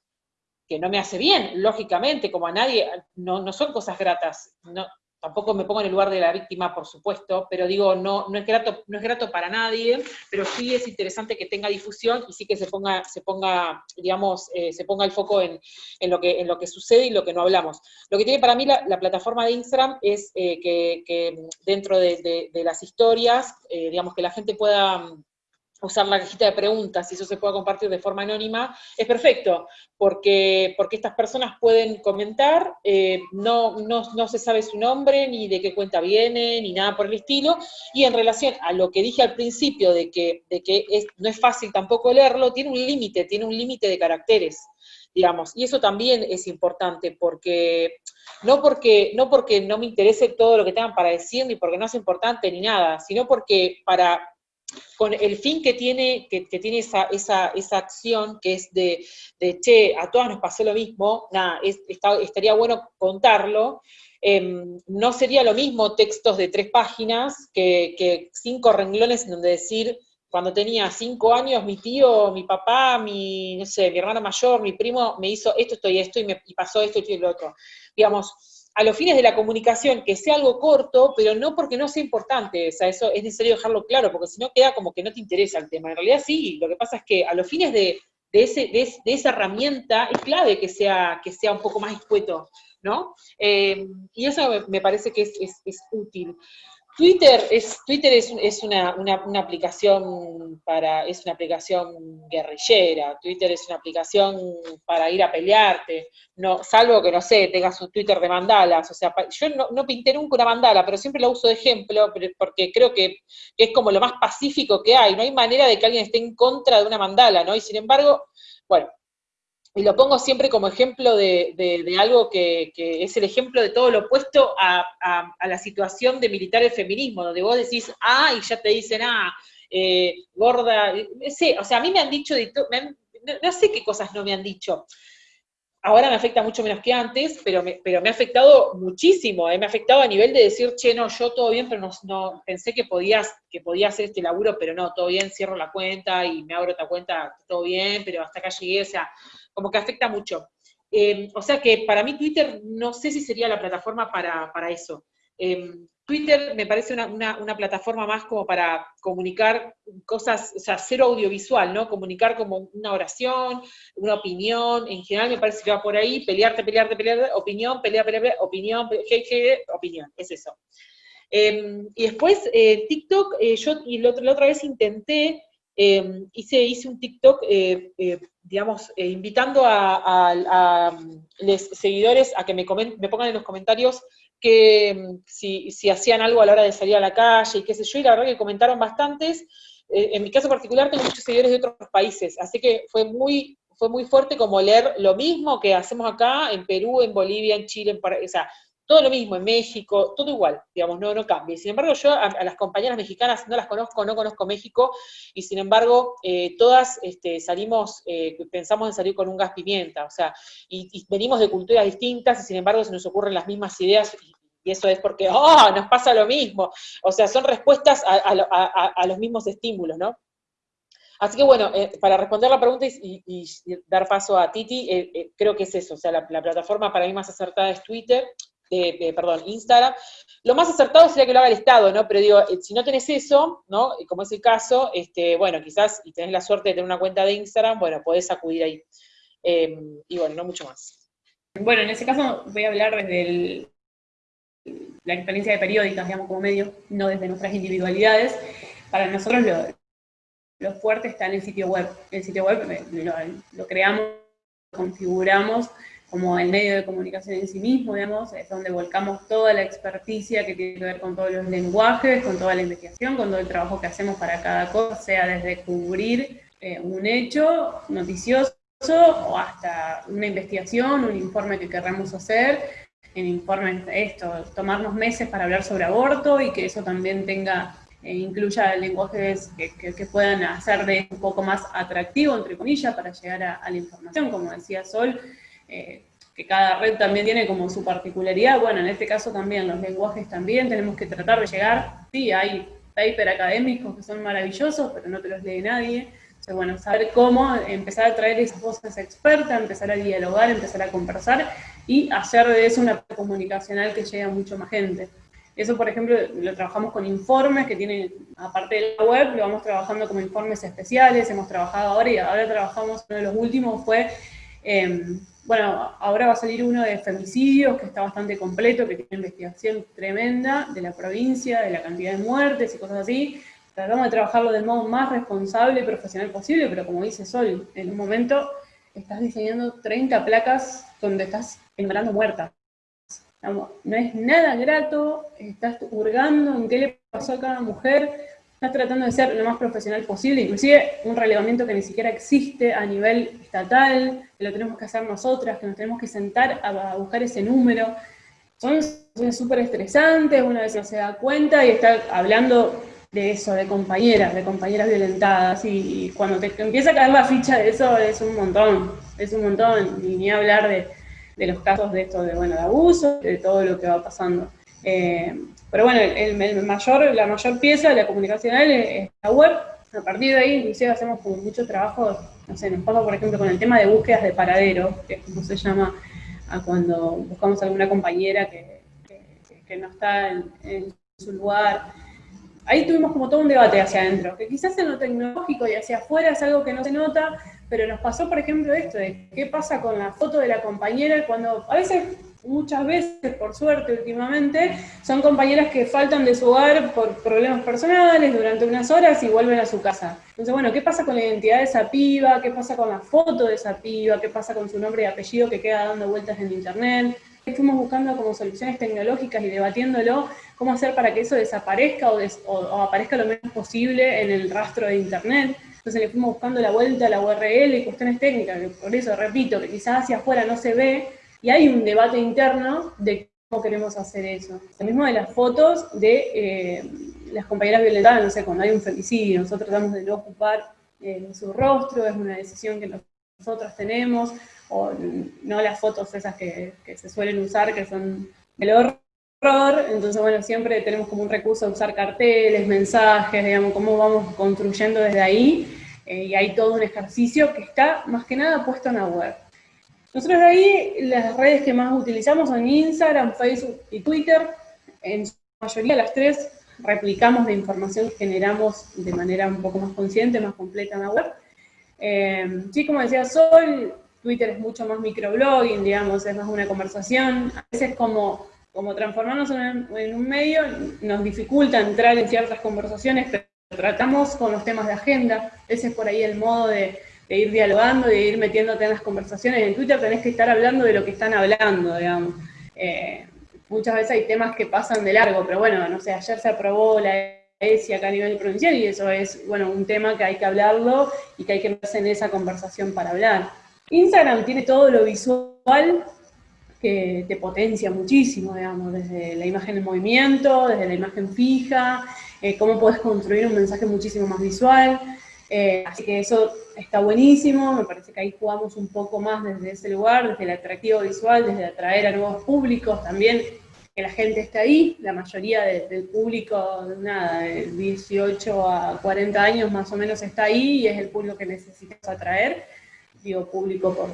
que no me hace bien, lógicamente, como a nadie, no, no son cosas gratas, no, tampoco me pongo en el lugar de la víctima, por supuesto, pero digo, no, no, es grato, no es grato para nadie, pero sí es interesante que tenga difusión y sí que se ponga, se ponga digamos, eh, se ponga el foco en, lo que, en lo que sucede y lo que no hablamos. Lo que tiene para mí la, plataforma de Instagram es eh, que, dentro de, las historias, eh, digamos, que la gente pueda usar la cajita de preguntas y eso se pueda compartir de forma anónima, es perfecto, porque, porque estas personas pueden comentar, eh, no, no, se sabe su nombre, ni de qué cuenta viene, ni nada por el estilo, y en relación a lo que dije al principio de que, de que no es fácil tampoco leerlo, tiene un límite, tiene un límite de caracteres, digamos, y eso también es importante, porque no porque, no porque no me interese todo lo que tengan para decir, ni porque no es importante ni nada, sino porque para con el fin que tiene, que, tiene esa, esa, acción, que es de, che, a todas nos pasó lo mismo, nada, estaría bueno contarlo, em, no sería lo mismo textos de tres páginas que, cinco renglones en donde decir, cuando tenía cinco años, mi tío, mi papá, mi, no sé, mi hermano mayor, mi primo, me hizo esto, esto y esto, y me pasó esto y lo otro. Digamos, a los fines de la comunicación que sea algo corto, pero no porque no sea importante, o sea, eso es necesario dejarlo claro, porque si no queda como que no te interesa el tema. En realidad sí, lo que pasa es que a los fines de, ese, de, esa herramienta es clave que sea, que sea un poco más escueto, ¿no? Eh, y eso me, parece que es, útil. Twitter es, Twitter es, una, una, aplicación para, es una aplicación guerrillera, Twitter es una aplicación para ir a pelearte, no, salvo que no sé, tengas un Twitter de mandalas, o sea, yo no, no pinté nunca una mandala, pero siempre lo uso de ejemplo, porque creo que, es como lo más pacífico que hay, no hay manera de que alguien esté en contra de una mandala, ¿no? Y sin embargo, bueno, y lo pongo siempre como ejemplo de, algo que, es el ejemplo de todo lo opuesto a, la situación de militar el feminismo, donde vos decís, ah, y ya te dicen, ah, eh, gorda, eh, sí, o sea, a mí me han dicho, no, sé qué cosas no me han dicho. Ahora me afecta mucho menos que antes, pero me, pero me ha afectado muchísimo, eh, me ha afectado a nivel de decir, che, no, yo todo bien, pero no, pensé que podías, que podía hacer este laburo, pero no, todo bien, cierro la cuenta y me abro otra cuenta, todo bien, pero hasta acá llegué, o sea, como que afecta mucho. Eh, o sea que para mí Twitter no sé si sería la plataforma para, eso. Eh, Twitter me parece una, plataforma más como para comunicar cosas, o sea, cero audiovisual, ¿no? Comunicar como una oración, una opinión, en general me parece que va por ahí, pelearte, pelearte, pelearte, opinión, pelea, pelea, opinión, opinión, es eso. Eh, y después, TikTok, yo y la otra vez intenté, hice, hice un TikTok digamos, eh, invitando a, los seguidores a que me, me pongan en los comentarios que mm, si, hacían algo a la hora de salir a la calle y qué sé yo, y la verdad que comentaron bastantes. Eh, en mi caso particular tengo muchos seguidores de otros países, así que fue muy, fue muy fuerte como leer lo mismo que hacemos acá en Perú, en Bolivia, en Chile, en o sea, todo lo mismo, en México, todo igual, digamos, no, no cambia. Sin embargo, yo a, las compañeras mexicanas no las conozco, no conozco México, y sin embargo, eh, todas este, salimos, eh, pensamos en salir con un gas pimienta, o sea, y, venimos de culturas distintas, y sin embargo se nos ocurren las mismas ideas, y, eso es porque, ¡oh!, nos pasa lo mismo. O sea, son respuestas a, los mismos estímulos, ¿no? Así que bueno, eh, para responder la pregunta y, dar paso a Titi, creo que es eso, o sea, la, plataforma para mí más acertada es Twitter, perdón, Instagram. Lo más acertado sería que lo haga el Estado, ¿no? Pero digo, eh, si no tenés eso, ¿no? Como es el caso, este, bueno, quizás, y tenés la suerte de tener una cuenta de Instagram, bueno, podés acudir ahí. Em, y bueno, no mucho más. Bueno, en ese caso voy a hablar desde la experiencia de periódicas, digamos, como medio, no desde nuestras individualidades. Para nosotros lo, fuerte está en el sitio web. El sitio web eh, lo, lo creamos, configuramos como el medio de comunicación en sí mismo, digamos, es donde volcamos toda la experticia que tiene que ver con todos los lenguajes, con toda la investigación, con todo el trabajo que hacemos para cada cosa, sea desde cubrir eh, un hecho noticioso o hasta una investigación, un informe que querramos hacer, en informes, esto, tomarnos meses para hablar sobre aborto y que eso también tenga eh, incluya lenguajes que, puedan hacer de un poco más atractivo, entre comillas, para llegar a la información, como decía Sol, eh, que cada red también tiene como su particularidad, bueno, en este caso también los lenguajes también, tenemos que tratar de llegar, sí, hay paper académicos que son maravillosos, pero no te los lee nadie, entonces bueno, saber cómo empezar a traer esas voces expertas, empezar a dialogar, empezar a conversar, y hacer de eso una comunicacional que llegue a mucho más gente. Eso, por ejemplo, lo trabajamos con informes que tienen, aparte de la web, lo vamos trabajando como informes especiales, hemos trabajado ahora y ahora trabajamos, uno de los últimos fue em, bueno, ahora va a salir uno de femicidios, que está bastante completo, que tiene investigación tremenda de la provincia, de la cantidad de muertes y cosas así. Tratamos de trabajarlo del modo más responsable y profesional posible, pero como dice Sol, en un momento estás diseñando 30 placas donde estás enumerando muertas. No es nada grato, estás hurgando en qué le pasó a cada mujer, estás tratando de ser lo más profesional posible, inclusive un relevamiento que ni siquiera existe a nivel estatal, que lo tenemos que hacer nosotras, que nos tenemos que sentar a, buscar ese número. Son súper estresantes, una vez se da cuenta y está hablando de eso, de compañeras, de compañeras violentadas, y, cuando te empieza a caer la ficha de eso es un montón, es un montón, y ni hablar de, de los casos de esto, de, bueno, de abuso, de todo lo que va pasando. Eh, pero bueno, el, mayor, la mayor pieza de la comunicacional es, la web. A partir de ahí, inclusive hacemos como mucho trabajo, no sé, nos pasa por ejemplo con el tema de búsquedas de paradero, que es como se llama a cuando buscamos a alguna compañera que, que, no está en, su lugar. Ahí tuvimos como todo un debate hacia adentro, que quizás en lo tecnológico y hacia afuera es algo que no se nota, pero nos pasó, por ejemplo, esto de qué pasa con la foto de la compañera cuando a veces muchas veces, por suerte últimamente, son compañeras que faltan de su hogar por problemas personales durante unas horas y vuelven a su casa. Entonces, bueno, ¿qué pasa con la identidad de esa piba? ¿Qué pasa con la foto de esa piba? ¿Qué pasa con su nombre y apellido que queda dando vueltas en internet? Fuimos buscando como soluciones tecnológicas y debatiéndolo cómo hacer para que eso desaparezca o, aparezca lo menos posible en el rastro de internet. Entonces le fuimos buscando la vuelta a la URL y cuestiones técnicas, que por eso repito, que quizás hacia afuera no se ve, y hay un debate interno de cómo queremos hacer eso. Lo mismo de las fotos de eh, las compañeras violentadas, no sé, cuando hay un femicidio, nosotros tratamos de no ocupar eh, su rostro, es una decisión que nosotros tenemos, o no las fotos esas que, se suelen usar, que son el horror, entonces bueno, siempre tenemos como un recurso a usar carteles, mensajes, digamos, cómo vamos construyendo desde ahí, eh, y hay todo un ejercicio que está más que nada puesto en la web. Nosotros de ahí, las redes que más utilizamos son Instagram, Facebook y Twitter. En su mayoría las tres replicamos la información que generamos de manera un poco más consciente, más completa en la web. Eh, sí, como decía Sol, Twitter es mucho más microblogging, digamos, es más una conversación. A veces como, como transformarnos en un medio nos dificulta entrar en ciertas conversaciones, pero tratamos con los temas de agenda. Ese es por ahí el modo de de ir dialogando, de ir metiéndote en las conversaciones. En Twitter tenés que estar hablando de lo que están hablando, digamos. Eh, muchas veces hay temas que pasan de largo, pero bueno, no sé, ayer se aprobó la ESI acá a nivel provincial y eso es, bueno, un tema que hay que hablarlo y que hay que meterse en esa conversación para hablar. Instagram tiene todo lo visual que te potencia muchísimo, digamos, desde la imagen en movimiento, desde la imagen fija, eh, cómo puedes construir un mensaje muchísimo más visual. Eh, así que eso está buenísimo, me parece que ahí jugamos un poco más desde ese lugar, desde el atractivo visual, desde atraer a nuevos públicos, también que la gente esté ahí, la mayoría del público, nada, de 18 a 40 años más o menos está ahí y es el público que necesitamos atraer, digo público por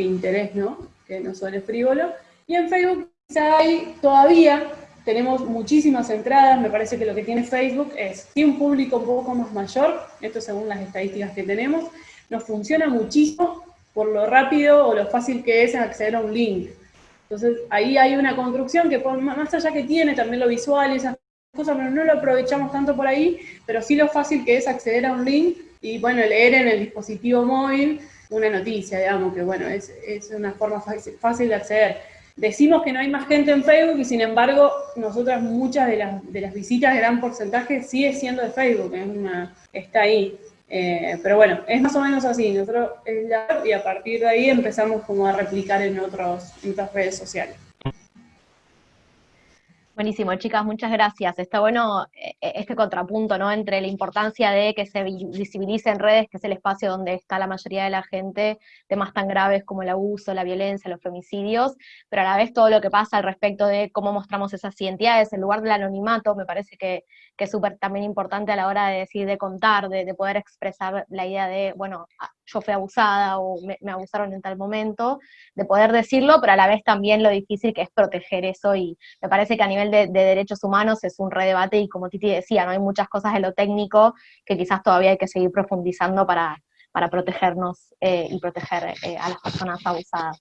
interés, ¿no? Que no suene frívolo. Y en Facebook quizá hay todavía tenemos muchísimas entradas, me parece que lo que tiene Facebook es, si un público un poco más mayor, esto según las estadísticas que tenemos, nos funciona muchísimo por lo rápido o lo fácil que es acceder a un link. Entonces ahí hay una construcción que más allá que tiene también lo visual y esas cosas, pero no lo aprovechamos tanto por ahí, pero sí lo fácil que es acceder a un link y bueno, leer en el dispositivo móvil una noticia, digamos, que bueno, es, es una forma fácil de acceder Decimos que no hay más gente en Facebook y sin embargo, nosotras muchas de las, de las visitas, gran porcentaje, sigue siendo de Facebook, es una, está ahí. Eh, pero bueno, es más o menos así, nosotros y a partir de ahí empezamos como a replicar en, otros, en otras redes sociales. Buenísimo, chicas, muchas gracias. Está bueno eh, eh, este contrapunto, ¿no? Entre la importancia de que se visibilice en redes, que es el espacio donde está la mayoría de la gente, temas tan graves como el abuso, la violencia, los femicidios, pero a la vez todo lo que pasa al respecto de cómo mostramos esas identidades, en lugar del anonimato, me parece que, es súper también importante a la hora de decir, de contar, de, poder expresar la idea de, bueno, ah, yo fui abusada o me, abusaron en tal momento, de poder decirlo, pero a la vez también lo difícil que es proteger eso, y me parece que a nivel de, derechos humanos es un redebate, y como Titi decía, ¿no? hay muchas cosas de lo técnico que quizás todavía hay que seguir profundizando para, para protegernos eh, y proteger eh, a las personas abusadas.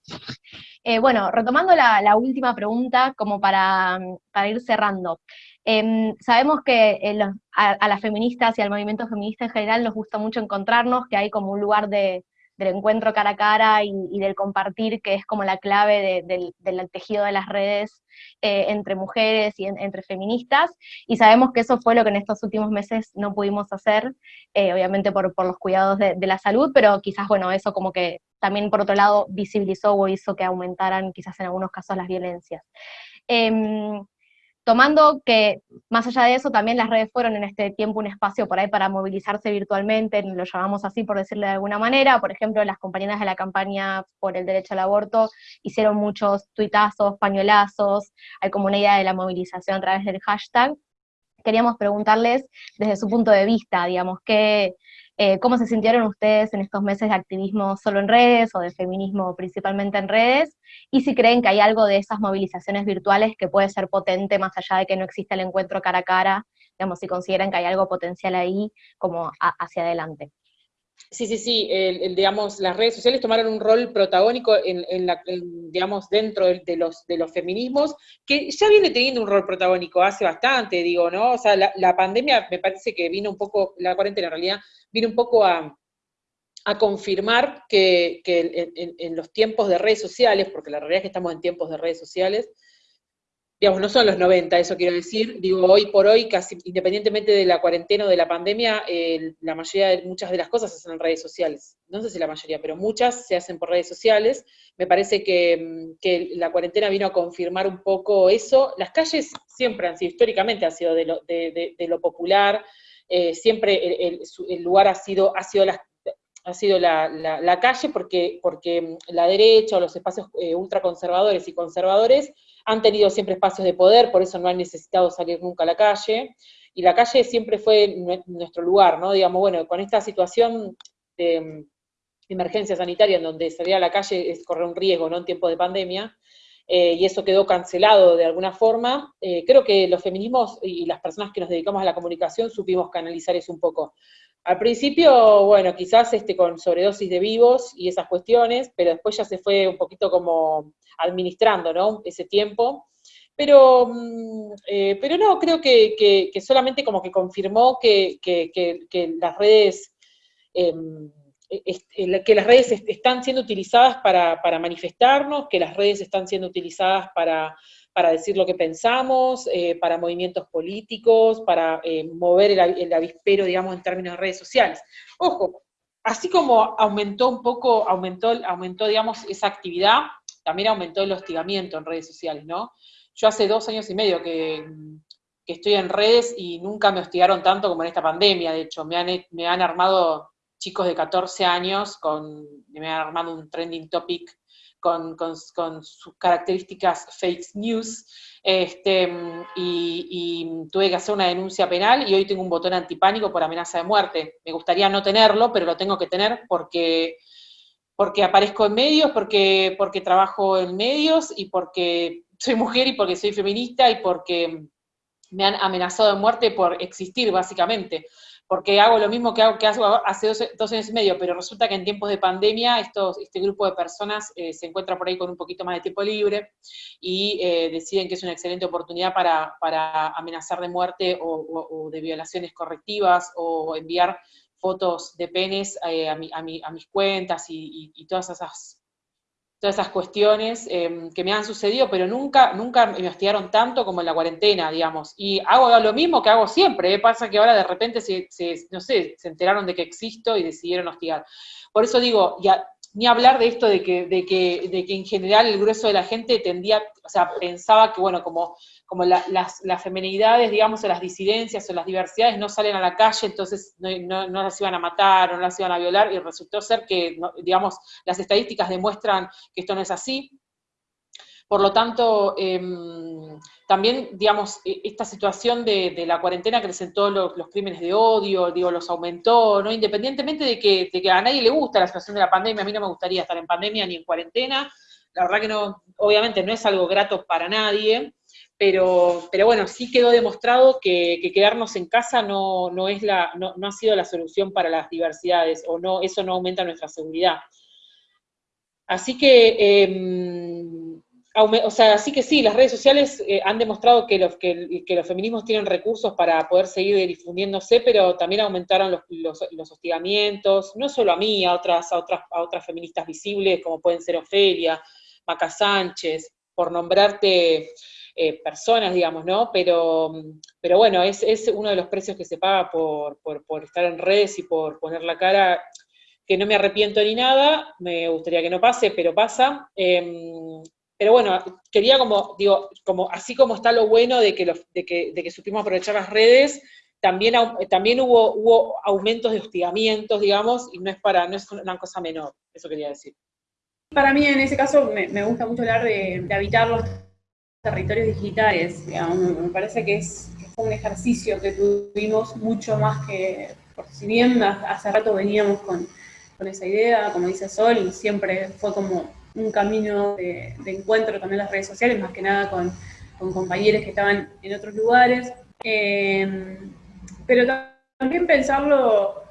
Eh, bueno, retomando la, última pregunta, como para, para ir cerrando. Em, sabemos que a, las feministas y al movimiento feminista en general nos gusta mucho encontrarnos, que hay como un lugar de, del encuentro cara a cara y, del compartir, que es como la clave del, tejido de las redes eh, entre mujeres y entre feministas, y sabemos que eso fue lo que en estos últimos meses no pudimos hacer, eh, obviamente por, los cuidados de, la salud, pero quizás, bueno, eso como que también por otro lado visibilizó o hizo que aumentaran quizás en algunos casos las violencias. Em, tomando que, más allá de eso, también las redes fueron en este tiempo un espacio por ahí para movilizarse virtualmente, lo llamamos así por decirle de alguna manera, por ejemplo, las compañeras de la campaña por el derecho al aborto hicieron muchos tuitazos, pañuelazos, hay como una idea de la movilización a través del hashtag. Queríamos preguntarles desde su punto de vista, digamos, qué, eh, ¿Cómo se sintieron ustedes en estos meses de activismo solo en redes o de feminismo principalmente en redes? Y si creen que hay algo de esas movilizaciones virtuales que puede ser potente más allá de que no exista el encuentro cara a cara, digamos, si consideran que hay algo potencial ahí como hacia adelante. Sí, sí, sí, el, digamos, las redes sociales tomaron un rol protagónico en, la, digamos, dentro de, los, de los feminismos, que ya viene teniendo un rol protagónico hace bastante, digo, ¿no? O sea, la, pandemia me parece que vino un poco, la cuarentena en realidad, vino un poco a, confirmar que, en, en, los tiempos de redes sociales, porque la realidad es que estamos en tiempos de redes sociales, digamos, no son los 90, eso quiero decir, digo, hoy por hoy, casi independientemente de la cuarentena o de la pandemia, la mayoría de, muchas de las cosas se hacen en redes sociales, no sé si la mayoría, pero muchas se hacen por redes sociales, me parece que, la cuarentena vino a confirmar un poco eso, las calles siempre han sido, históricamente han sido de lo, de, lo popular, eh, siempre el, lugar ha sido, ha sido ha sido la, la, calle porque, porque la derecha o los espacios eh, ultraconservadores y conservadores han tenido siempre espacios de poder, por eso no han necesitado salir nunca a la calle, y la calle siempre fue nuestro lugar, ¿no? Digamos, bueno, con esta situación de mm, emergencia sanitaria en donde salir a la calle es correr un riesgo, ¿no? En tiempos de pandemia, eh, y eso quedó cancelado de alguna forma, eh, creo que los feminismos y las personas que nos dedicamos a la comunicación supimos canalizar eso un poco. Al principio, bueno, quizás este, con sobredosis de vivos y esas cuestiones, pero después ya se fue un poquito como administrando, ¿no? Ese tiempo. Pero, mm, eh, pero no, creo que, solamente como que confirmó que, las redes, em, que las redes están siendo utilizadas para, manifestarnos, que las redes están siendo utilizadas para, decir lo que pensamos, eh, para movimientos políticos, para eh, mover el, avispero, digamos, en términos de redes sociales. Ojo, así como aumentó un poco, aumentó, aumentó digamos, esa actividad, también aumentó el hostigamiento en redes sociales, ¿no? Yo hace dos años y medio que, estoy en redes y nunca me hostigaron tanto como en esta pandemia, de hecho, me han, me han armado chicos de 14 años, con, me han armado un trending topic con, sus características fake news, este, y, y, tuve que hacer una denuncia penal y hoy tengo un botón antipánico por amenaza de muerte. Me gustaría no tenerlo, pero lo tengo que tener porque porque aparezco en medios, porque, porque trabajo en medios y porque soy mujer y porque soy feminista y porque me han amenazado de muerte por existir, básicamente. Porque hago lo mismo que hago que hace dos, años y medio, pero resulta que en tiempos de pandemia estos, este grupo de personas eh, se encuentra por ahí con un poquito más de tiempo libre y eh, deciden que es una excelente oportunidad para, amenazar de muerte o de violaciones correctivas o enviar fotos de penes eh, a, mis cuentas y, todas esas todas esas cuestiones em, que me han sucedido, pero nunca, nunca me hostigaron tanto como en la cuarentena, digamos. Y hago lo mismo que hago siempre, ¿eh? pasa que ahora de repente se, no sé, se enteraron de que existo y decidieron hostigar. Por eso digo, ya, ni hablar de esto de que, de que, de que en general el grueso de la gente tendía, o sea, pensaba que, bueno, como como las, las, femenidades, digamos, o las disidencias o las diversidades no salen a la calle, entonces no, las iban a matar o no las iban a violar, y resultó ser que, digamos, las estadísticas demuestran que esto no es así. Por lo tanto, em, también, digamos, e, esta situación de, la cuarentena acrecentó los, los, crímenes de odio, digo, los aumentó, ¿no? Independientemente de que, de que a nadie le gusta la situación de la pandemia, a mí no me gustaría estar en pandemia ni en cuarentena, la verdad que no, obviamente no es algo grato para nadie, pero, pero bueno, sí quedó demostrado que, quedarnos en casa no, no es la, no, ha sido la solución para las diversidades, o no, eso no aumenta nuestra seguridad. Así que, em, o sea, así que sí, las redes sociales eh, han demostrado que los, que, los feminismos tienen recursos para poder seguir difundiéndose, pero también aumentaron los, los, hostigamientos, no solo a mí, a otras, a otras, a otras feministas visibles, como pueden ser Ofelia, Maca Sánchez, por nombrarte eh, personas, digamos, ¿no? Pero, pero bueno, es, es, uno de los precios que se paga por, por, estar en redes y por poner la cara, que no me arrepiento ni nada, me gustaría que no pase, pero pasa. Em, pero bueno, quería como, digo, como, así como está lo bueno de que, de que, de que supimos aprovechar las redes, también, también hubo, hubo aumentos de hostigamientos, digamos, y no es, para, no es una cosa menor, eso quería decir. Para mí, en ese caso, me, me gusta mucho hablar de, de habitar los territorios digitales. me parece que es, un ejercicio que tuvimos mucho más que, por si bien hace rato veníamos con, esa idea, como dice Sol, siempre fue como un camino de, encuentro también en las redes sociales, más que nada con, compañeros que estaban en otros lugares. Em, pero también pensarlo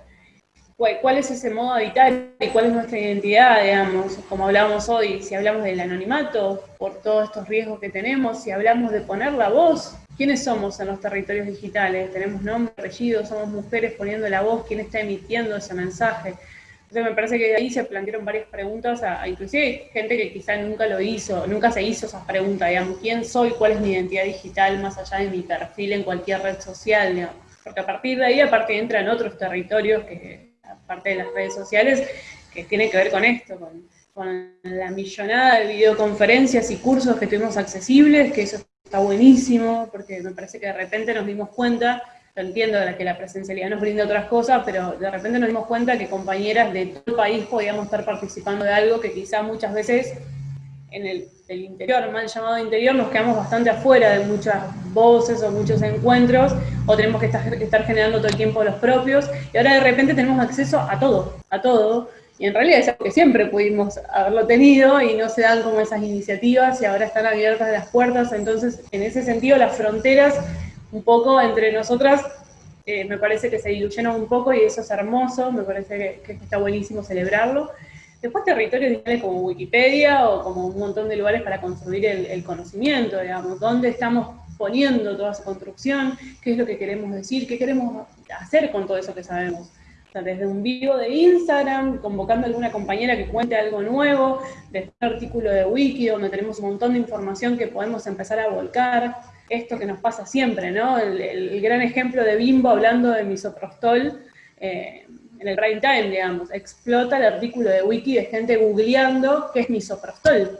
cuál es ese modo de habitar y cuál es nuestra identidad, digamos, como hablábamos hoy, si hablamos del anonimato, por todos estos riesgos que tenemos, si hablamos de poner la voz, ¿quiénes somos en los territorios digitales? Tenemos nombre, apellido, somos mujeres poniendo la voz, ¿quién está emitiendo ese mensaje? Entonces me parece que ahí se plantearon varias preguntas, a, inclusive gente que quizá nunca lo hizo, nunca se hizo esas preguntas, digamos, ¿quién soy? ¿Cuál es mi identidad digital más allá de mi perfil en cualquier red social? Porque a partir de ahí, aparte, entran otros territorios que parte de las redes sociales, que tiene que ver con esto, con, la millonada de videoconferencias y cursos que tuvimos accesibles, que eso está buenísimo, porque me parece que de repente nos dimos cuenta, lo entiendo que la presencialidad nos brinda otras cosas, pero de repente nos dimos cuenta que compañeras de todo el país podíamos estar participando de algo que quizá muchas veces en el interior, mal llamado interior, nos quedamos bastante afuera de muchas voces o muchos encuentros, o tenemos que estar, generando todo el tiempo los propios, y ahora de repente tenemos acceso a todo, a todo, y en realidad es algo que siempre pudimos haberlo tenido, y no se dan como esas iniciativas, y ahora están abiertas las puertas, entonces en ese sentido las fronteras un poco entre nosotras eh, me parece que se diluyeron un poco, y eso es hermoso, me parece que está buenísimo celebrarlo, Después territorios digitales como Wikipedia o como un montón de lugares para construir el, conocimiento, digamos, dónde estamos poniendo toda esa construcción, qué es lo que queremos decir, qué queremos hacer con todo eso que sabemos. Desde un vivo de Instagram, convocando a alguna compañera que cuente algo nuevo, desde un artículo de Wiki donde tenemos un montón de información que podemos empezar a volcar, esto que nos pasa siempre, ¿no? El, gran ejemplo de Bimbo hablando de misoprostol, eh, en el prime time, digamos, explota el artículo de wiki de gente googleando qué es misoprostol.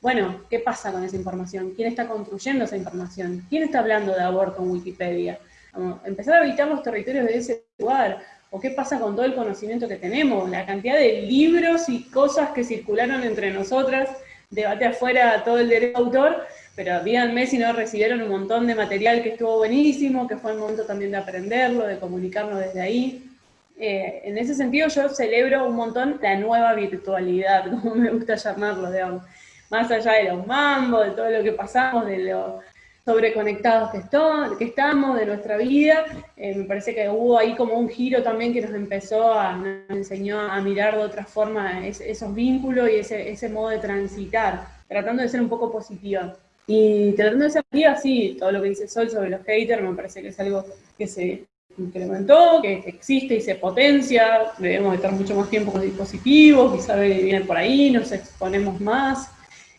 bueno, ¿qué pasa con esa información? ¿Quién está construyendo esa información? ¿Quién está hablando de aborto en Wikipedia? empezar a habitar los territorios de ese lugar, o qué pasa con todo el conocimiento que tenemos, la cantidad de libros y cosas que circularon entre nosotras, debate afuera todo el derecho de autor, pero díganme si no recibieron un montón de material que estuvo buenísimo, que fue el momento también de aprenderlo, de comunicarnos desde ahí. Eh, en ese sentido yo celebro un montón la nueva virtualidad, como me gusta llamarlo, digamos. Más allá de los mambos, de todo lo que pasamos, de lo sobreconectados que, que estamos, de nuestra vida, eh, me parece que hubo ahí como un giro también que nos empezó a, nos enseñó a mirar de otra forma esos vínculos y ese, ese modo de transitar, tratando de ser un poco positiva. Y tratando de ser positiva, sí, todo lo que dice Sol sobre los haters me parece que es algo que se incrementó, que existe y se potencia, debemos estar mucho más tiempo con dispositivos, quizá viene por ahí, nos exponemos más.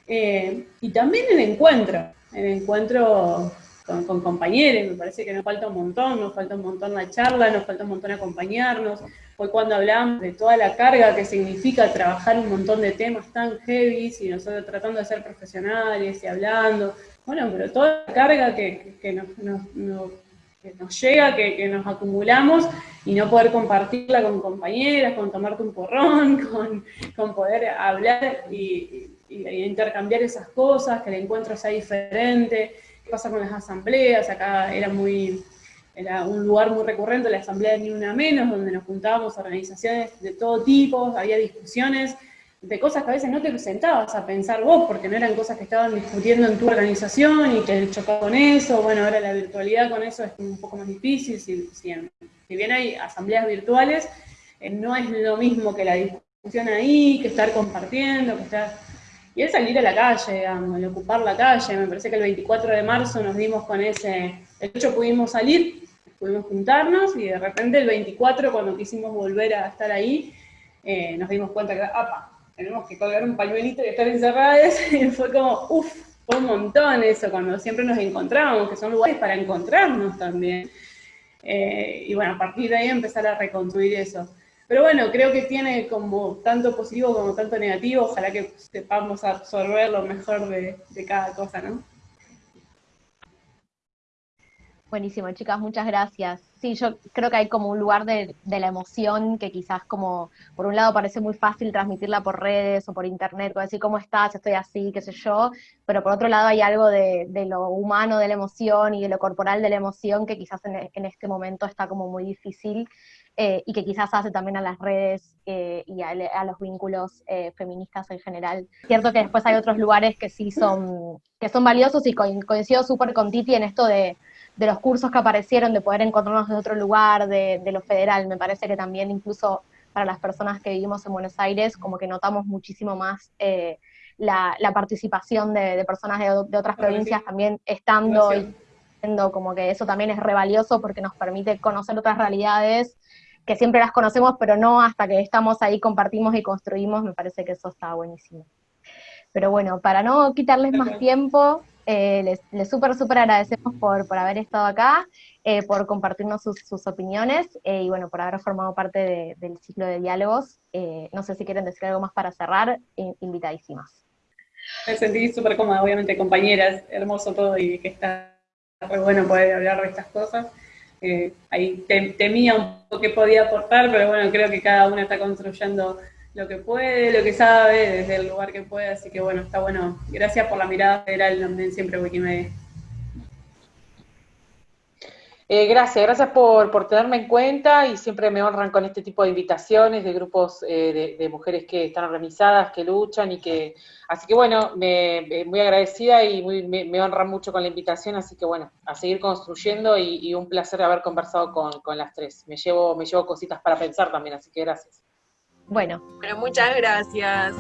Eh, y también el encuentro, el encuentro con, compañeros, me parece que nos falta un montón, nos falta un montón la charla, nos falta un montón acompañarnos. Hoy cuando hablamos de toda la carga que significa trabajar un montón de temas tan heavy y nosotros tratando de ser profesionales y hablando, bueno, pero toda la carga que, nos que nos llega, que, nos acumulamos y no poder compartirla con compañeras, con tomarte un porrón, con, poder hablar y, intercambiar esas cosas, que el encuentro sea diferente, qué pasa con las asambleas, acá era muy era un lugar muy recurrente, la asamblea de Ni Una Menos, donde nos juntábamos organizaciones de todo tipo, había discusiones, de cosas que a veces no te sentabas a pensar vos, porque no eran cosas que estaban discutiendo en tu organización y te chocaba con eso, bueno, ahora la virtualidad con eso es un poco más difícil, si, si, bien hay asambleas virtuales, eh, no es lo mismo que la discusión ahí, que estar compartiendo, que estar... Y es salir a la calle, digamos, el ocupar la calle, me parece que el 24 de marzo nos dimos con ese... El 8 pudimos salir, pudimos juntarnos, y de repente el 24, cuando quisimos volver a estar ahí, eh, nos dimos cuenta que, apa, tenemos que colgar un pañuelito y estar encerradas, y fue como, uff, fue un montón eso, cuando siempre nos encontramos, que son lugares para encontrarnos también. Eh, y bueno, a partir de ahí empezar a reconstruir eso. Pero bueno, creo que tiene como tanto positivo como tanto negativo, ojalá que sepamos absorber lo mejor de, de cada cosa, ¿no? Buenísimo, chicas, muchas gracias. Sí, yo creo que hay como un lugar de, la emoción que quizás como, por un lado parece muy fácil transmitirla por redes o por internet, como decir cómo estás, estoy así, qué sé yo, pero por otro lado hay algo de, lo humano de la emoción y de lo corporal de la emoción que quizás en, este momento está como muy difícil eh, y que quizás hace también a las redes eh, y a, los vínculos eh, feministas en general. Cierto que después hay otros lugares que sí son, que son valiosos y coincido súper con Titi en esto de de los cursos que aparecieron, de poder encontrarnos en otro lugar, de, lo federal. Me parece que también incluso para las personas que vivimos en Buenos Aires, como que notamos muchísimo más eh, la, participación de, personas de, otras provincias también estando y siendo como que eso también es revalioso porque nos permite conocer otras realidades que siempre las conocemos, pero no hasta que estamos ahí, compartimos y construimos, me parece que eso está buenísimo. Pero bueno, para no quitarles más tiempo, eh, les, les súper, súper agradecemos por, por haber estado acá, eh, por compartirnos sus, opiniones eh, y bueno, por haber formado parte del ciclo de diálogos. no sé si quieren decir algo más para cerrar, invitadísimas. Me sentí súper cómoda, obviamente, compañeras, hermoso todo y que está muy bueno poder hablar de estas cosas. ahí temía un poco que podía aportar, pero bueno, creo que cada una está construyendo lo que puede, lo que sabe, desde el lugar que puede, así que bueno, está bueno. Gracias por la mirada federal también siempre Wikimedia. Eh, gracias, gracias por, por, tenerme en cuenta y siempre me honran con este tipo de invitaciones de grupos eh, de, mujeres que están organizadas, que luchan y que... Así que bueno, me, muy agradecida y muy, me, honran mucho con la invitación, así que bueno, a seguir construyendo y, un placer haber conversado con, con, las tres. Me llevo, me llevo cositas para pensar también, así que gracias. Bueno. Pero muchas gracias.